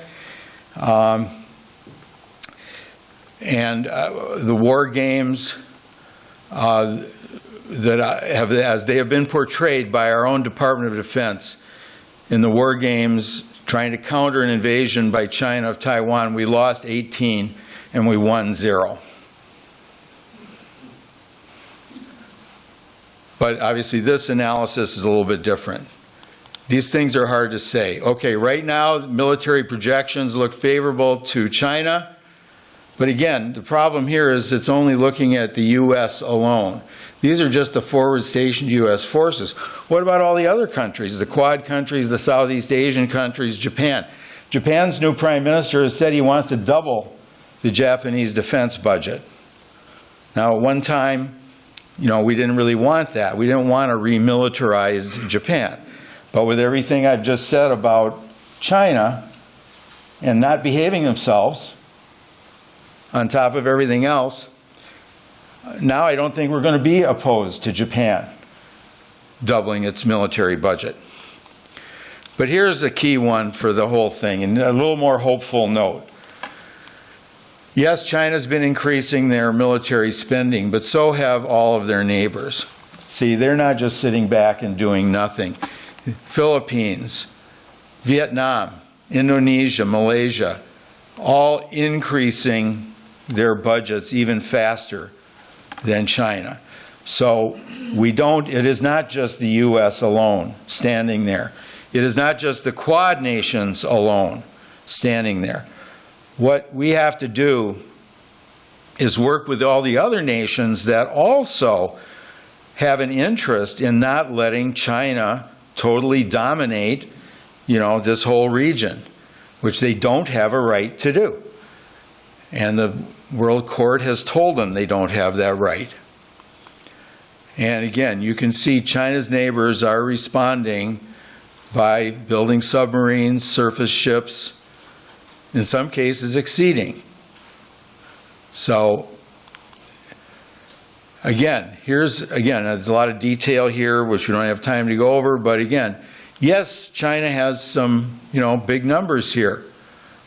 Um, and uh, the war games uh, that have, as they have been portrayed by our own Department of Defense in the war games trying to counter an invasion by China of Taiwan, we lost 18 and we won zero. But obviously, this analysis is a little bit different. These things are hard to say. Okay, right now, military projections look favorable to China. But again, the problem here is it's only looking at the U.S. alone. These are just the forward stationed U.S. forces. What about all the other countries, the Quad countries, the Southeast Asian countries, Japan? Japan's new prime minister has said he wants to double the Japanese defense budget. Now, at one time, you know, we didn't really want that. We didn't want to remilitarize Japan. But with everything I've just said about China and not behaving themselves, on top of everything else, now I don't think we're going to be opposed to Japan doubling its military budget. But here's a key one for the whole thing, and a little more hopeful note. Yes, China's been increasing their military spending, but so have all of their neighbors. See, they're not just sitting back and doing nothing. Philippines, Vietnam, Indonesia, Malaysia, all increasing their budgets even faster than China. So we don't, it is not just the U.S. alone standing there. It is not just the Quad nations alone standing there. What we have to do is work with all the other nations that also have an interest in not letting China totally dominate, you know, this whole region, which they don't have a right to do. And the World Court has told them they don't have that right. And again, you can see China's neighbors are responding by building submarines, surface ships, in some cases exceeding. So, again, here's, again, there's a lot of detail here, which we don't have time to go over, but again, yes, China has some, you know, big numbers here.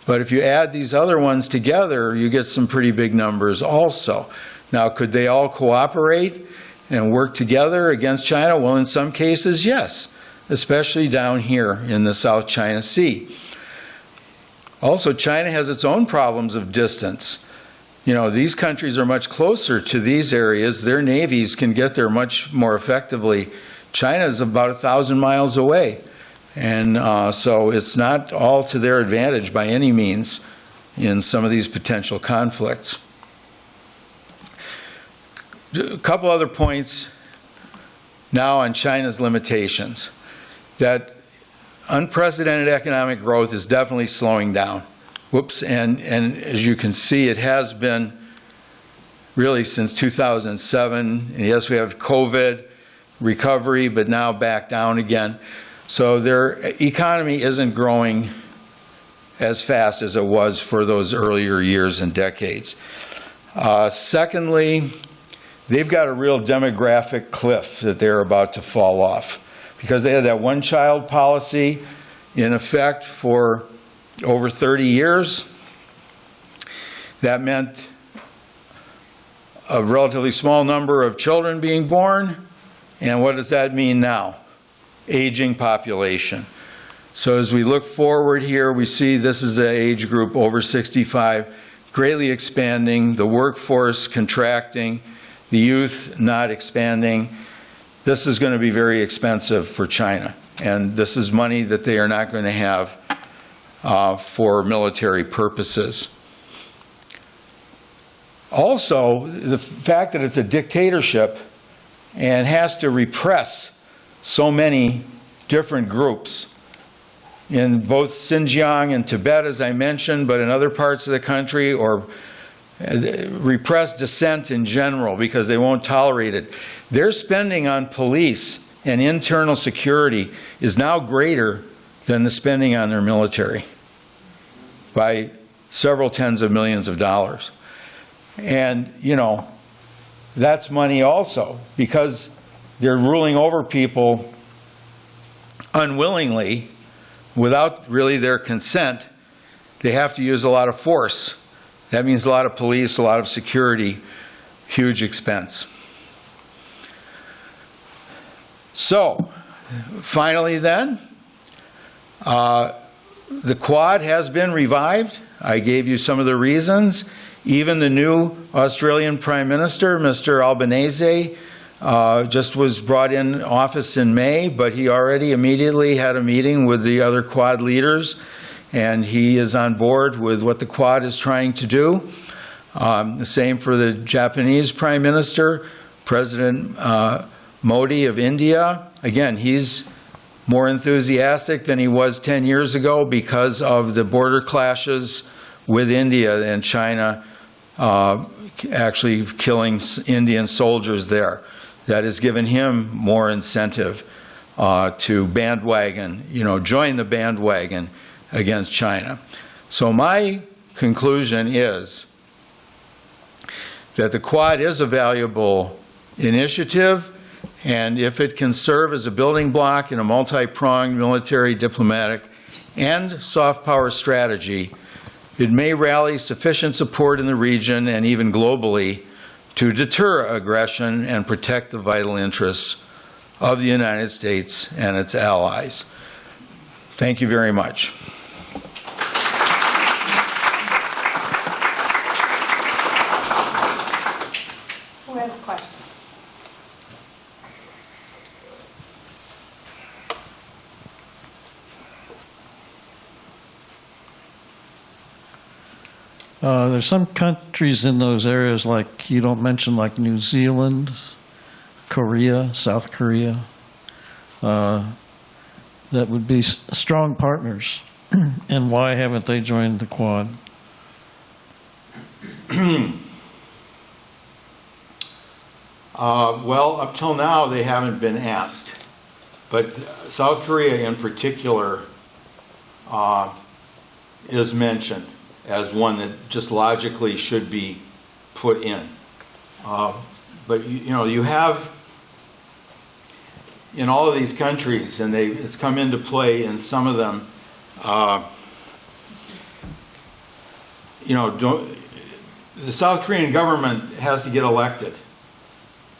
But if you add these other ones together, you get some pretty big numbers also. Now, could they all cooperate and work together against China? Well, in some cases, yes, especially down here in the South China Sea. Also, China has its own problems of distance. You know, these countries are much closer to these areas. Their navies can get there much more effectively. China is about a thousand miles away. And uh, so it's not all to their advantage by any means in some of these potential conflicts. A couple other points now on China's limitations. That unprecedented economic growth is definitely slowing down. Whoops, and, and as you can see, it has been really since 2007. And yes, we have COVID, recovery, but now back down again. So their economy isn't growing as fast as it was for those earlier years and decades. Uh, Secondly, they've got a real demographic cliff that they're about to fall off because they had that one-child policy in effect for over 30 years. That meant a relatively small number of children being born. And what does that mean now? Aging population. So as we look forward here, we see this is the age group over 65 greatly expanding, the workforce contracting, the youth not expanding. This is going to be very expensive for China. And this is money that they are not going to have uh, for military purposes. Also, the fact that it's a dictatorship and has to repress so many different groups in both Xinjiang and Tibet, as I mentioned, but in other parts of the country, or uh, repress dissent in general because they won't tolerate it. Their spending on police and internal security is now greater than the spending on their military by several tens of millions of dollars. And, you know, that's money also because they're ruling over people unwillingly without really their consent. They have to use a lot of force. That means a lot of police, a lot of security, huge expense. So, finally, then, uh, the Quad has been revived. I gave you some of the reasons. Even the new Australian Prime Minister, Mr. Albanese, uh, just was brought in office in May, but he already immediately had a meeting with the other Quad leaders, and he is on board with what the Quad is trying to do. Um, the same for the Japanese Prime Minister, President uh, Modi of India. Again, he's more enthusiastic than he was 10 years ago because of the border clashes with India and China uh, actually killing Indian soldiers there. That has given him more incentive uh, to bandwagon, you know, join the bandwagon against China. So my conclusion is that the Quad is a valuable initiative, and if it can serve as a building block in a multi-pronged military, diplomatic, and soft power strategy, it may rally sufficient support in the region and even globally to deter aggression and protect the vital interests of the United States and its allies. Thank you very much. Uh, there's some countries in those areas, like you don't mention, like New Zealand, Korea, South Korea, uh, that would be strong partners. *clears throat* and why haven't they joined the Quad? *clears throat* Uh, well, up till now, they haven't been asked. But South Korea in particular uh, is mentioned as one that just logically should be put in. Uh, But, you you know, you have, in all of these countries, and they, it's come into play in some of them, uh, you know, the South Korean government has to get elected.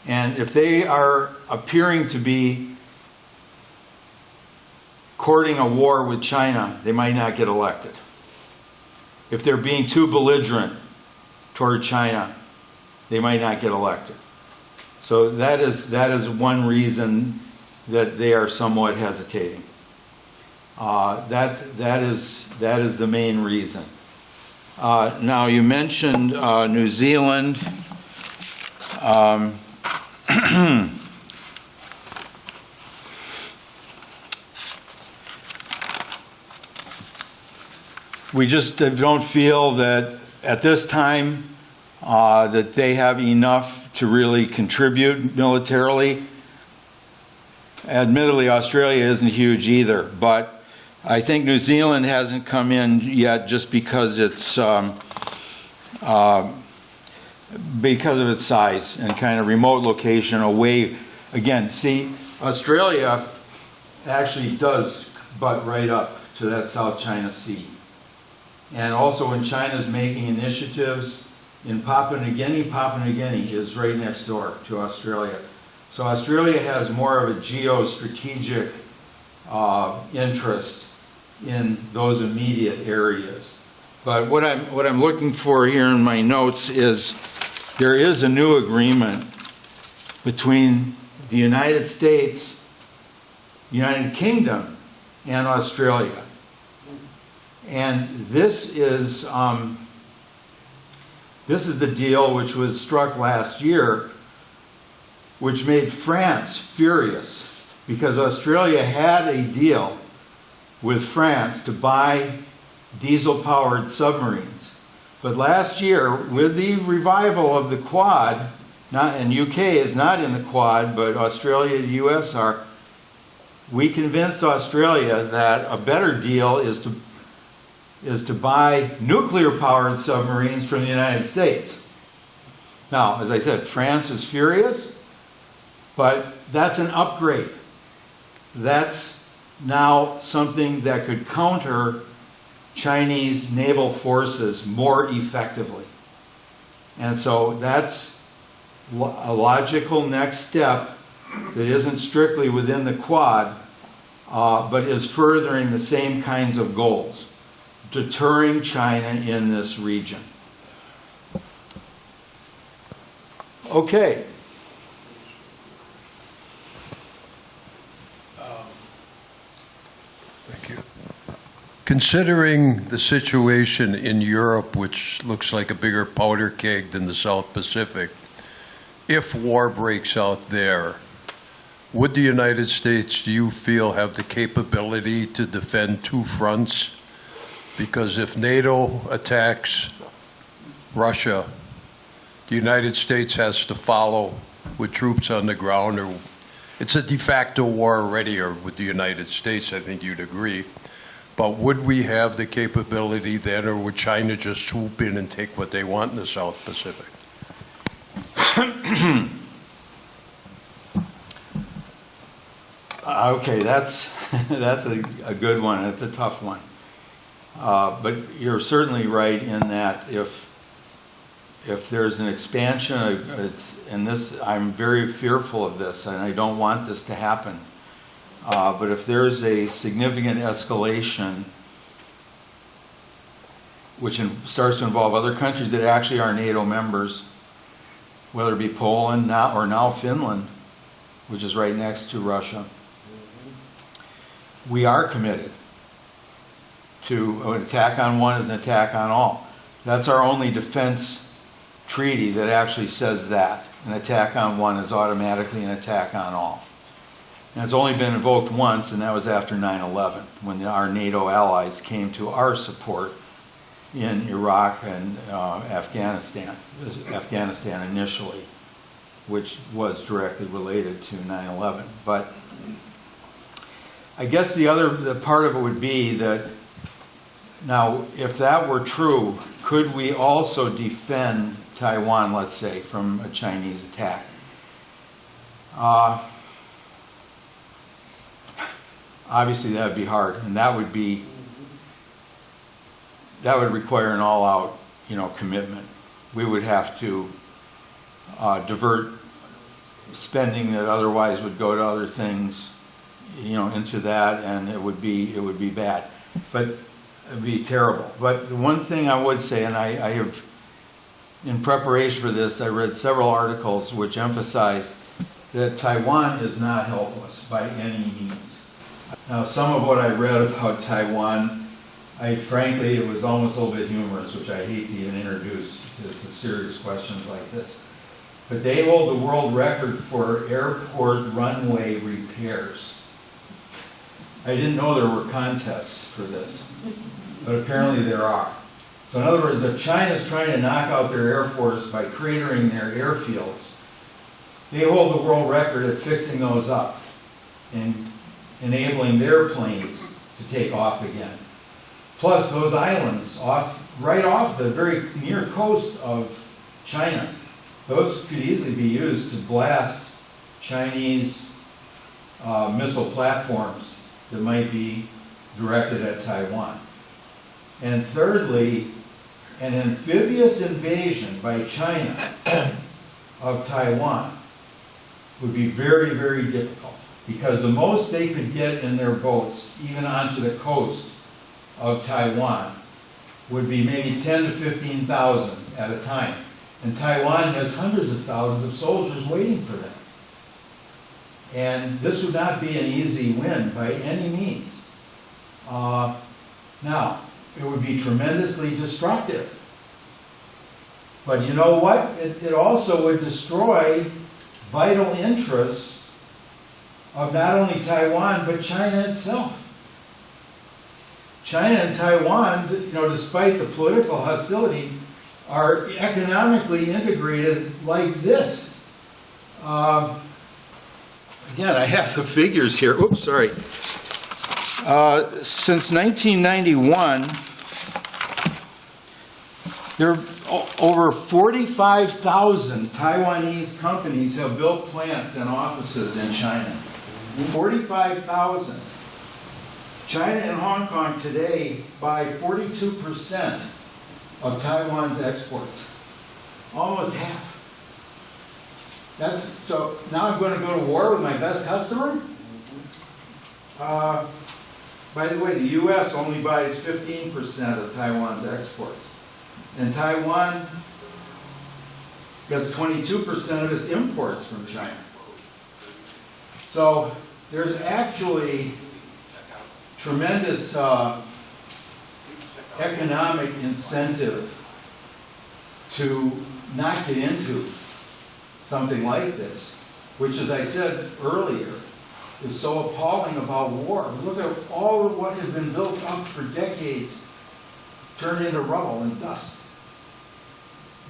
And if they are appearing to be courting a war with China, they might not get elected. If they're being too belligerent toward China, they might not get elected. So that is, that is one reason that they are somewhat hesitating. Uh, That, that is, that is the main reason. Uh, Now, you mentioned uh, New Zealand. Um, *clears throat* We just don't feel that at this time uh, that they have enough to really contribute militarily. admittedly, Australia isn't huge either, but I think New Zealand hasn't come in yet just because it's, um, uh, because of its size and kind of remote location away. Again, see, Australia actually does butt right up to that South China Sea. And also in China's making initiatives in Papua New Guinea, Papua New Guinea is right next door to Australia. So Australia has more of a geostrategic uh, interest in those immediate areas. But what I'm, what I'm looking for here in my notes is, there is a new agreement between the United States, United Kingdom, and Australia. And this is, um, this is the deal which was struck last year, which made France furious because Australia had a deal with France to buy diesel-powered submarines. But last year, with the revival of the Quad, not, and UK is not in the Quad, but Australia and US are, we convinced Australia that a better deal is to is to buy nuclear-powered submarines from the United States. Now, as I said, France is furious, but that's an upgrade. That's now something that could counter Chinese naval forces more effectively. And so that's a logical next step that isn't strictly within the Quad, uh, but is furthering the same kinds of goals deterring China in this region. Okay. Thank you. Considering the situation in Europe, which looks like a bigger powder keg than the South Pacific, if war breaks out there, would the United States, do you feel, have the capability to defend two fronts? Because if NATO attacks Russia, the United States has to follow with troops on the ground, or it's a de facto war already, or with the United States, I think you'd agree. But would we have the capability then, or would China just swoop in and take what they want in the South Pacific? *coughs* Okay, that's, *laughs* that's a, a good one, it's a tough one. Uh, But you're certainly right in that if, if there's an expansion, uh, it's, and this, I'm very fearful of this, and I don't want this to happen. Uh, But if there's a significant escalation, which in- starts to involve other countries that actually are NATO members, whether it be Poland now, or now Finland, which is right next to Russia, we are committed to an attack on one is an attack on all. That's our only defense treaty that actually says that. An attack on one is automatically an attack on all. And it's only been invoked once, and that was after 9/11, when the- our NATO allies came to our support in Iraq and uh, Afghanistan, Afghanistan initially, which was directly related to 9/11. But I guess the other, the part of it would be that, now, if that were true, could we also defend Taiwan, let's say, from a Chinese attack? Uh, Obviously, that would be hard, and that would be, that would require an all-out, you know, commitment. We would have to uh, divert spending that otherwise would go to other things, you know, into that, and it would be, it would be bad. But be terrible. But the one thing I would say, and I, I have, in preparation for this, I read several articles which emphasize that Taiwan is not helpless by any means. Now, some of what I read about Taiwan, I frankly, it was almost a little bit humorous, which I hate to even introduce to serious questions like this. But they hold the world record for airport runway repairs. I didn't know there were contests for this, but apparently there are. So in other words, if China's trying to knock out their air force by cratering their airfields, they hold the world record at fixing those up. and enabling their planes to take off again. Plus those islands off, right off the very near coast of China, those could easily be used to blast Chinese uh, missile platforms that might be directed at Taiwan. And thirdly, an amphibious invasion by China *clears throat* of Taiwan would be very, very difficult. Because the most they could get in their boats, even onto the coast of Taiwan, would be maybe 10 to 15,000 at a time. And Taiwan has hundreds of thousands of soldiers waiting for them. And this would not be an easy win by any means. Uh, Now, it would be tremendously destructive. But you know what? It, it also would destroy vital interests of not only Taiwan, but China itself. China and Taiwan, you know, despite the political hostility, are economically integrated like this. Um, Again, I have the figures here. Oops, sorry. Uh, Since 1991, there are over 45,000 Taiwanese companies have built plants and offices in China. 45,000. China and Hong Kong today buy 42% of Taiwan's exports. Almost half. That's, so now I'm gonna go to war with my best customer? Uh, By the way, the US only buys 15% of Taiwan's exports. And Taiwan gets 22% of its imports from China. So there's actually tremendous uh, economic incentive to not get into something like this, which, as I said earlier, is so appalling about war. Look at all of what has been built up for decades turned into rubble and dust.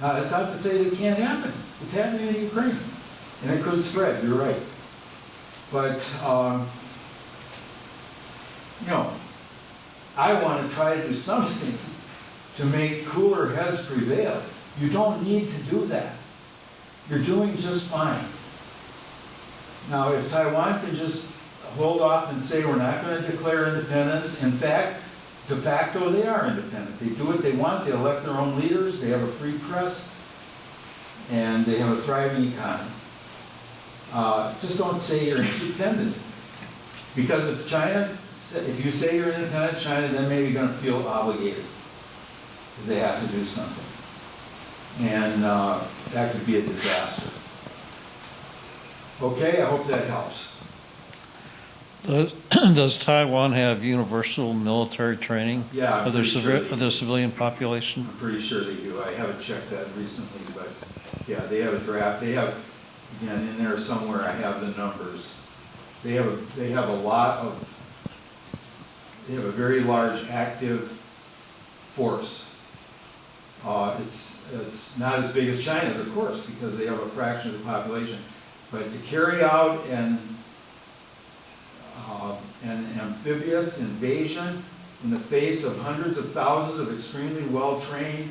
Now, that's not to say that it can't happen. It's happening in Ukraine, and it could spread, you're right. But, um, you know, I want to try to do something to make cooler heads prevail. You don't need to do that. You're doing just fine. Now, if Taiwan can just hold off and say, we're not going to declare independence, in fact, de facto, they are independent. They do what they want, they elect their own leaders, they have a free press, and they have a thriving economy. Uh, Just don't say you're independent. Because if China, if you say you're independent, China then maybe going to feel obligated. They have to do something. And uh, that could be a disaster. Okay, I hope that helps. Does *clears throat* does Taiwan have universal military training Yeah, I'm of their pretty sure civi- they of their civilian population? I'm pretty sure they do. I haven't checked that recently, but yeah, they have a draft. They have, again, in there somewhere, I have the numbers. They have, a they have a lot of, they have a very large active force. Uh, It's, it's not as big as China's, of course, because they have a fraction of the population. But to carry out an, uh, an amphibious invasion in the face of hundreds of thousands of extremely well-trained,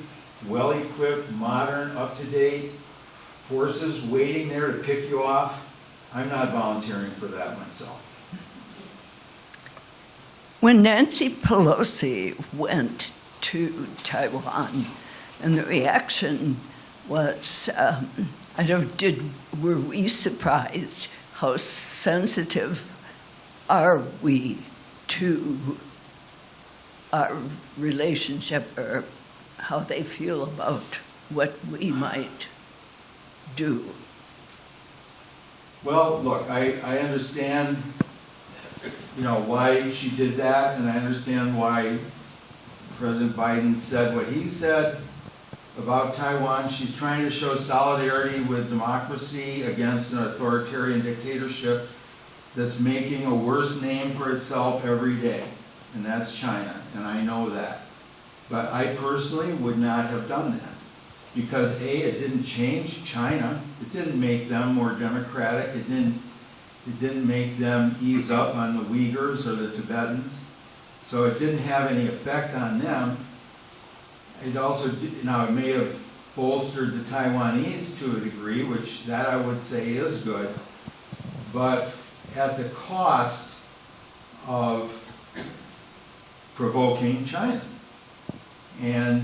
well-equipped, modern, up-to-date forces waiting there to pick you off, I'm not volunteering for that myself. When Nancy Pelosi went to Taiwan, and the reaction was, um, I don't, did, were we surprised? How sensitive are we to our relationship or how they feel about what we might do? Well, look, I, I understand, you know, why she did that, and I understand why President Biden said what he said about Taiwan. She's trying to show solidarity with democracy against an authoritarian dictatorship that's making a worse name for itself every day, and that's China, and I know that. But I personally would not have done that. Because A, it didn't change China, it didn't make them more democratic, it didn't It didn't make them ease up on the Uyghurs or the Tibetans. So it didn't have any effect on them. It also, now, it may have bolstered the Taiwanese to a degree, which that I would say is good, but at the cost of provoking China. And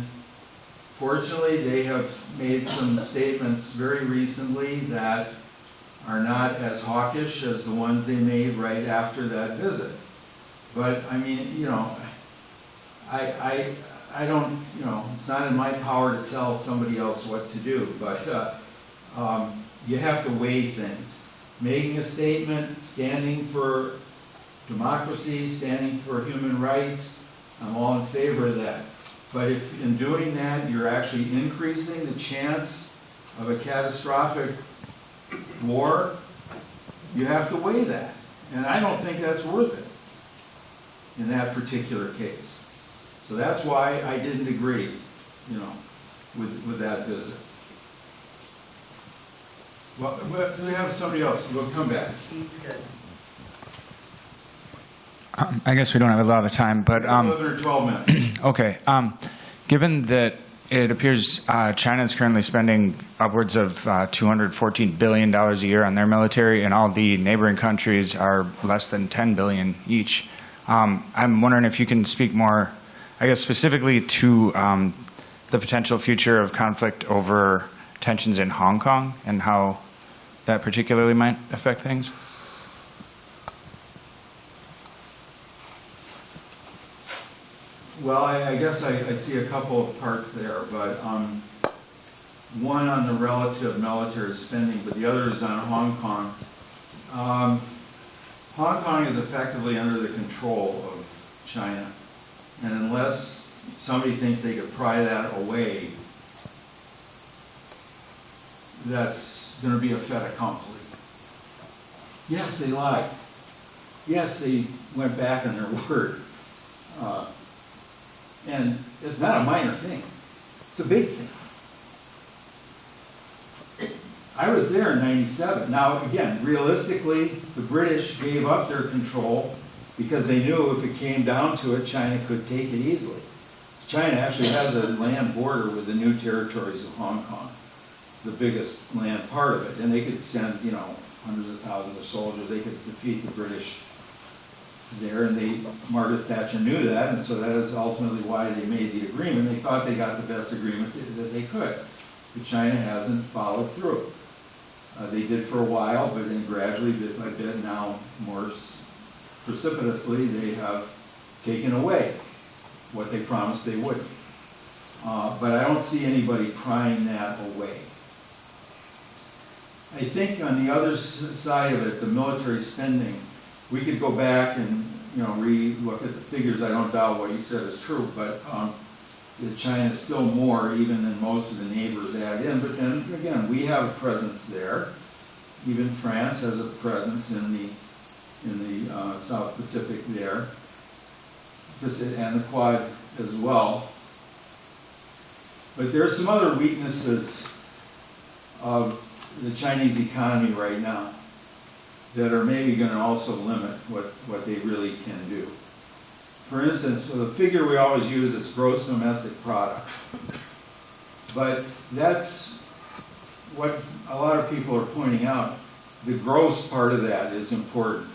fortunately, they have made some statements very recently that are not as hawkish as the ones they made right after that visit. But, I mean, you know, I, I, I don't, you know, it's not in my power to tell somebody else what to do, but, uh, um, you have to weigh things. Making a statement, standing for democracy, standing for human rights, I'm all in favor of that. But if in doing that, you're actually increasing the chance of a catastrophic war, you have to weigh that. And I don't think that's worth it in that particular case. So that's why I didn't agree, you know, with, with that visit. Well, we we have somebody else, we'll come back. Um, I guess we don't have a lot of time, but um, 11 12 minutes. *clears throat* okay. Um, given that it appears uh, China is currently spending upwards of uh, 214 billion dollars a year on their military, and all the neighboring countries are less than 10 billion each, um, I'm wondering if you can speak more, I guess specifically to um, the potential future of conflict over tensions in Hong Kong and how that particularly might affect things. Well, I, I guess I, I see a couple of parts there, but, um, one on the relative military spending, but the other is on Hong Kong. Um, Hong Kong is effectively under the control of China, and unless somebody thinks they could pry that away, that's gonna be a fait accompli. Yes, they lied. Yes, they went back on their *laughs* word. Uh, and it's not a minor thing, it's a big thing. I was there in ninety-seven. Now, again, realistically, the British gave up their control because they knew if it came down to it, China could take it easily. China actually has a land border with the new territories of Hong Kong, the biggest land part of it, and they could send, you know, hundreds of thousands of soldiers, they could defeat the British there, and they, Margaret Thatcher knew that, and so that is ultimately why they made the agreement. They thought they got the best agreement that they could. But China hasn't followed through. Uh, they did for a while, but then gradually, bit by bit, now more precipitously, they have taken away what they promised they would. Uh, but I don't see anybody prying that away. I think on the other side of it, the military spending, we could go back and, you know, re-look at the figures. I don't doubt what you said is true, but, um, that China's still more even than most of the neighbors add in. But then, again, we have a presence there. Even France has a presence in the, in the, uh, South Pacific there. And the Quad as well. But there are some other weaknesses of the Chinese economy right now that are maybe gonna also limit what, what they really can do. For instance, the figure we always use is gross domestic product. But that's what a lot of people are pointing out. The gross part of that is important.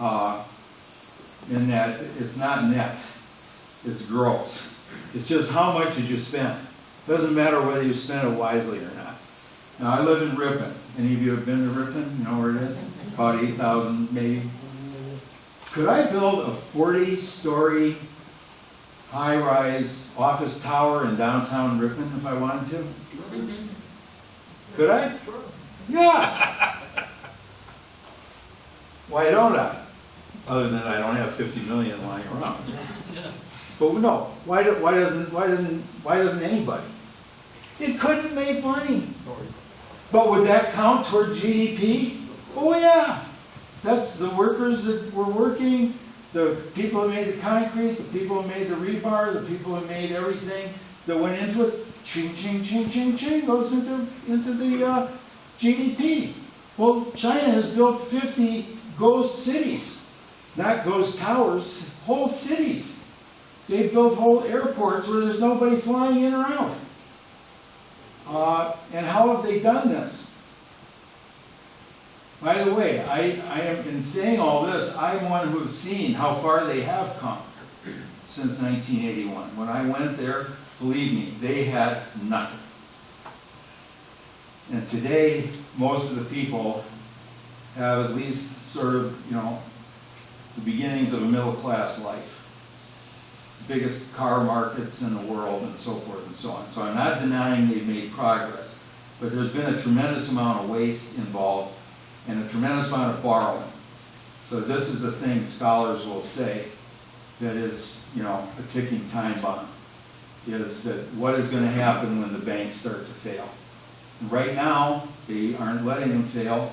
Uh, In that it's not net, it's gross. It's just how much did you spend? Doesn't matter whether you spent it wisely or not. Now, I live in Ripon. Any of you have been to Ripon? You know where it is? About eight thousand maybe. Could I build a forty-story, high-rise office tower in downtown Ripon if I wanted to? Could I? Yeah. *laughs* Why don't I? Other than I don't have fifty million lying around. But no, why do, why doesn't, why doesn't, why doesn't anybody? It couldn't make money. But would that count toward GDP? Oh, yeah. That's the workers that were working, the people who made the concrete, the people who made the rebar, the people who made everything that went into it. Ching, ching, ching, ching, ching, goes into, into the uh, GDP. Well, China has built 50 ghost cities, not goes towers, whole cities. They've built whole airports where there's nobody flying in or out. Uh, and how have they done this? By the way, I, I am, in saying all this, I'm one who has seen how far they have come since 1981. When I went there, believe me, they had nothing. And today, most of the people have at least sort of, you know, the beginnings of a middle-class life. The biggest car markets in the world and so forth and so on. So I'm not denying they've made progress, but there's been a tremendous amount of waste involved and a tremendous amount of borrowing. So this is the thing scholars will say that is, you know, a ticking time bomb, is that what is going to happen when the banks start to fail? Right now, they aren't letting them fail,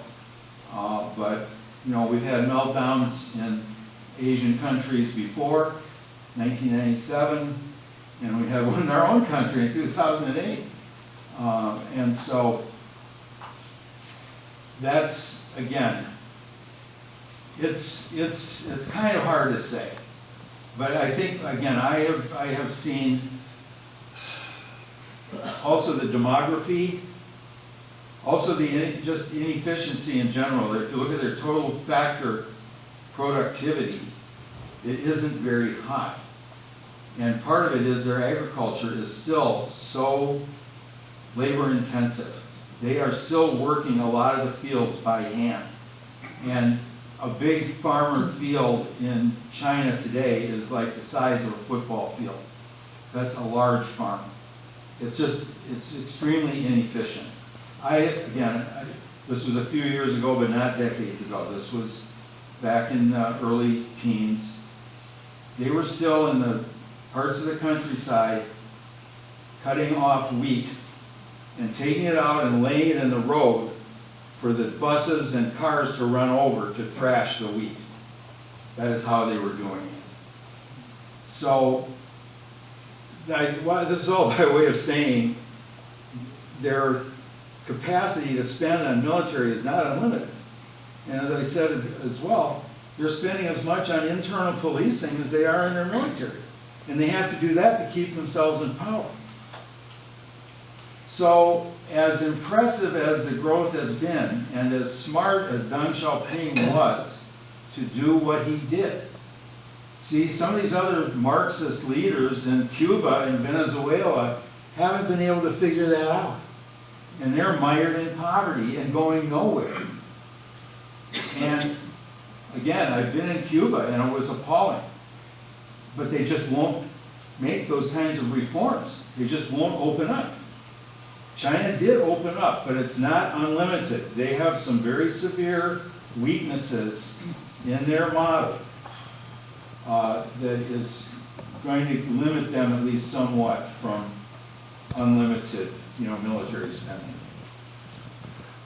uh, but, you know, we've had meltdowns in Asian countries before, 1997, and we had one in our own country in 2008. Uh, And so, that's, again, it's, it's, it's kind of hard to say. But I think, again, I have, I have seen also the demography, also the, just inefficiency in general. If you look at their total factor productivity, it isn't very high. And part of it is their agriculture is still so labor intensive. They are still working a lot of the fields by hand. And a big farmer field in China today is like the size of a football field. That's a large farm. It's just, it's extremely inefficient. I, again, I- this was a few years ago, but not decades ago. This was back in the early teens. They were still in the parts of the countryside cutting off wheat and taking it out and laying it in the road for the buses and cars to run over to thrash the wheat. That is how they were doing it. So, I, well, this is all *laughs* by way of saying their capacity to spend on military is not unlimited. And as I said as well, they're spending as much on internal policing as they are in their military. And they have to do that to keep themselves in power. So, as impressive as the growth has been, and as smart as Deng Xiaoping was to do what he did, see, some of these other Marxist leaders in Cuba and Venezuela haven't been able to figure that out. And they're mired in poverty and going nowhere. And again, I've been in Cuba and it was appalling. But they just won't make those kinds of reforms. They just won't open up. China did open up, but it's not unlimited. They have some very severe weaknesses in their model uh, that is going to limit them at least somewhat from unlimited, you know, military spending.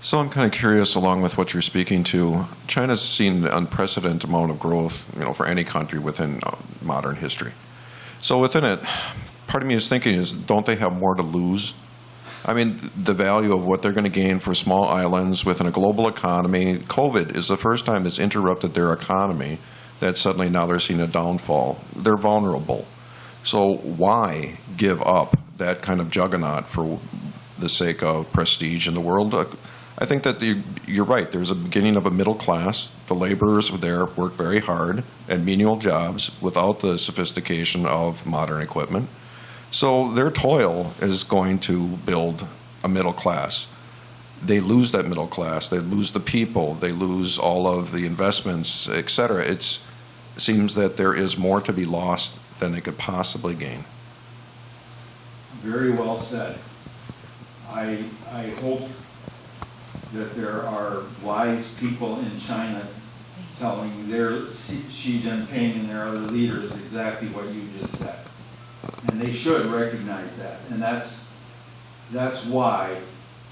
So I'm kind of curious, along with what you're speaking to, China's seen an unprecedented amount of growth, you know, for any country within uh, modern history. So within it, part of me is thinking is, don't they have more to lose? I mean, the value of what they're going to gain for small islands within a global economy. COVID is the first time it's interrupted their economy. That suddenly now they're seeing a downfall. They're vulnerable. So why give up that kind of juggernaut for the sake of prestige in the world? Uh, I think that the, you're right. There's a beginning of a middle class. The laborers there work very hard at menial jobs without the sophistication of modern equipment. So their toil is going to build a middle class. They lose that middle class. They lose the people. They lose all of the investments, et cetera. It seems that there is more to be lost than they could possibly gain. Very well said. I, I hope that there are wise people in China telling their Xi Xi Jinping and their other leaders exactly what you just said. And they should recognize that. And that's, that's why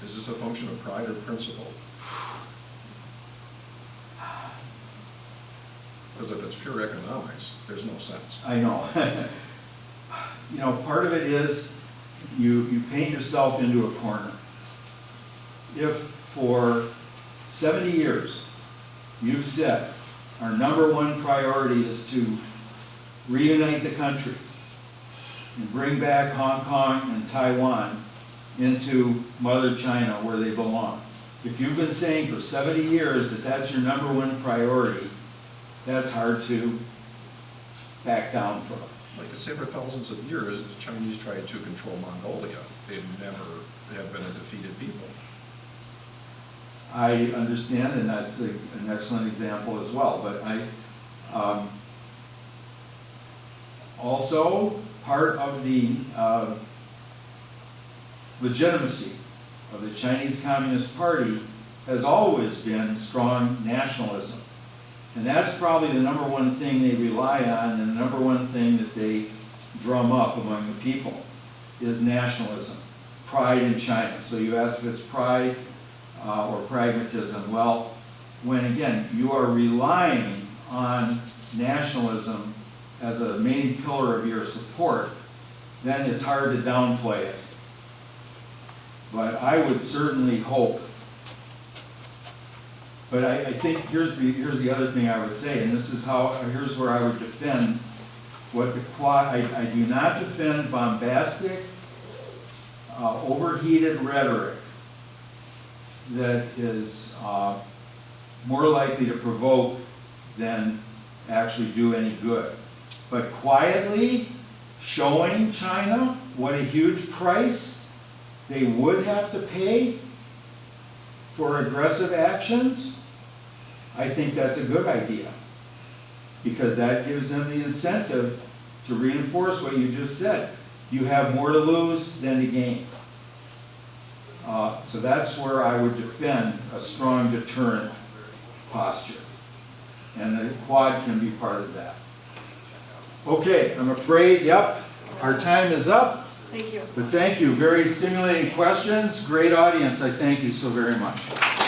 This Is this a function of pride or principle? Because if it's pure economics, there's no sense. I know. *laughs* You know, part of it is you, you paint yourself into a corner. If for 70 years, you've said, our number one priority is to reunite the country and bring back Hong Kong and Taiwan into Mother China where they belong. If you've been saying for 70 years that that's your number one priority, that's hard to back down from. Like I say, for thousands of years, the Chinese tried to control Mongolia. They've never have been a defeated people. I understand, and that's a- an excellent example as well, but I, um, also, part of the uh, legitimacy of the Chinese Communist Party has always been strong nationalism. And that's probably the number one thing they rely on, and the number one thing that they drum up among the people, is nationalism, pride in China. So you ask if it's pride uh, or pragmatism. Well, when again, you are relying on nationalism as a main pillar of your support, then it's hard to downplay it. But I would certainly hope, but I, I think here's the, here's the other thing I would say, and this is how, here's where I would defend what the quad, I, I do not defend bombastic, uh, overheated rhetoric that is uh, more likely to provoke than actually do any good. But quietly showing China what a huge price they would have to pay for aggressive actions, I think that's a good idea. Because that gives them the incentive to reinforce what you just said. You have more to lose than to gain. Uh, So that's where I would defend a strong deterrent posture. And the quad can be part of that. Okay, I'm afraid, yep, our time is up. Thank you. But thank you, very stimulating questions, great audience, I thank you so very much.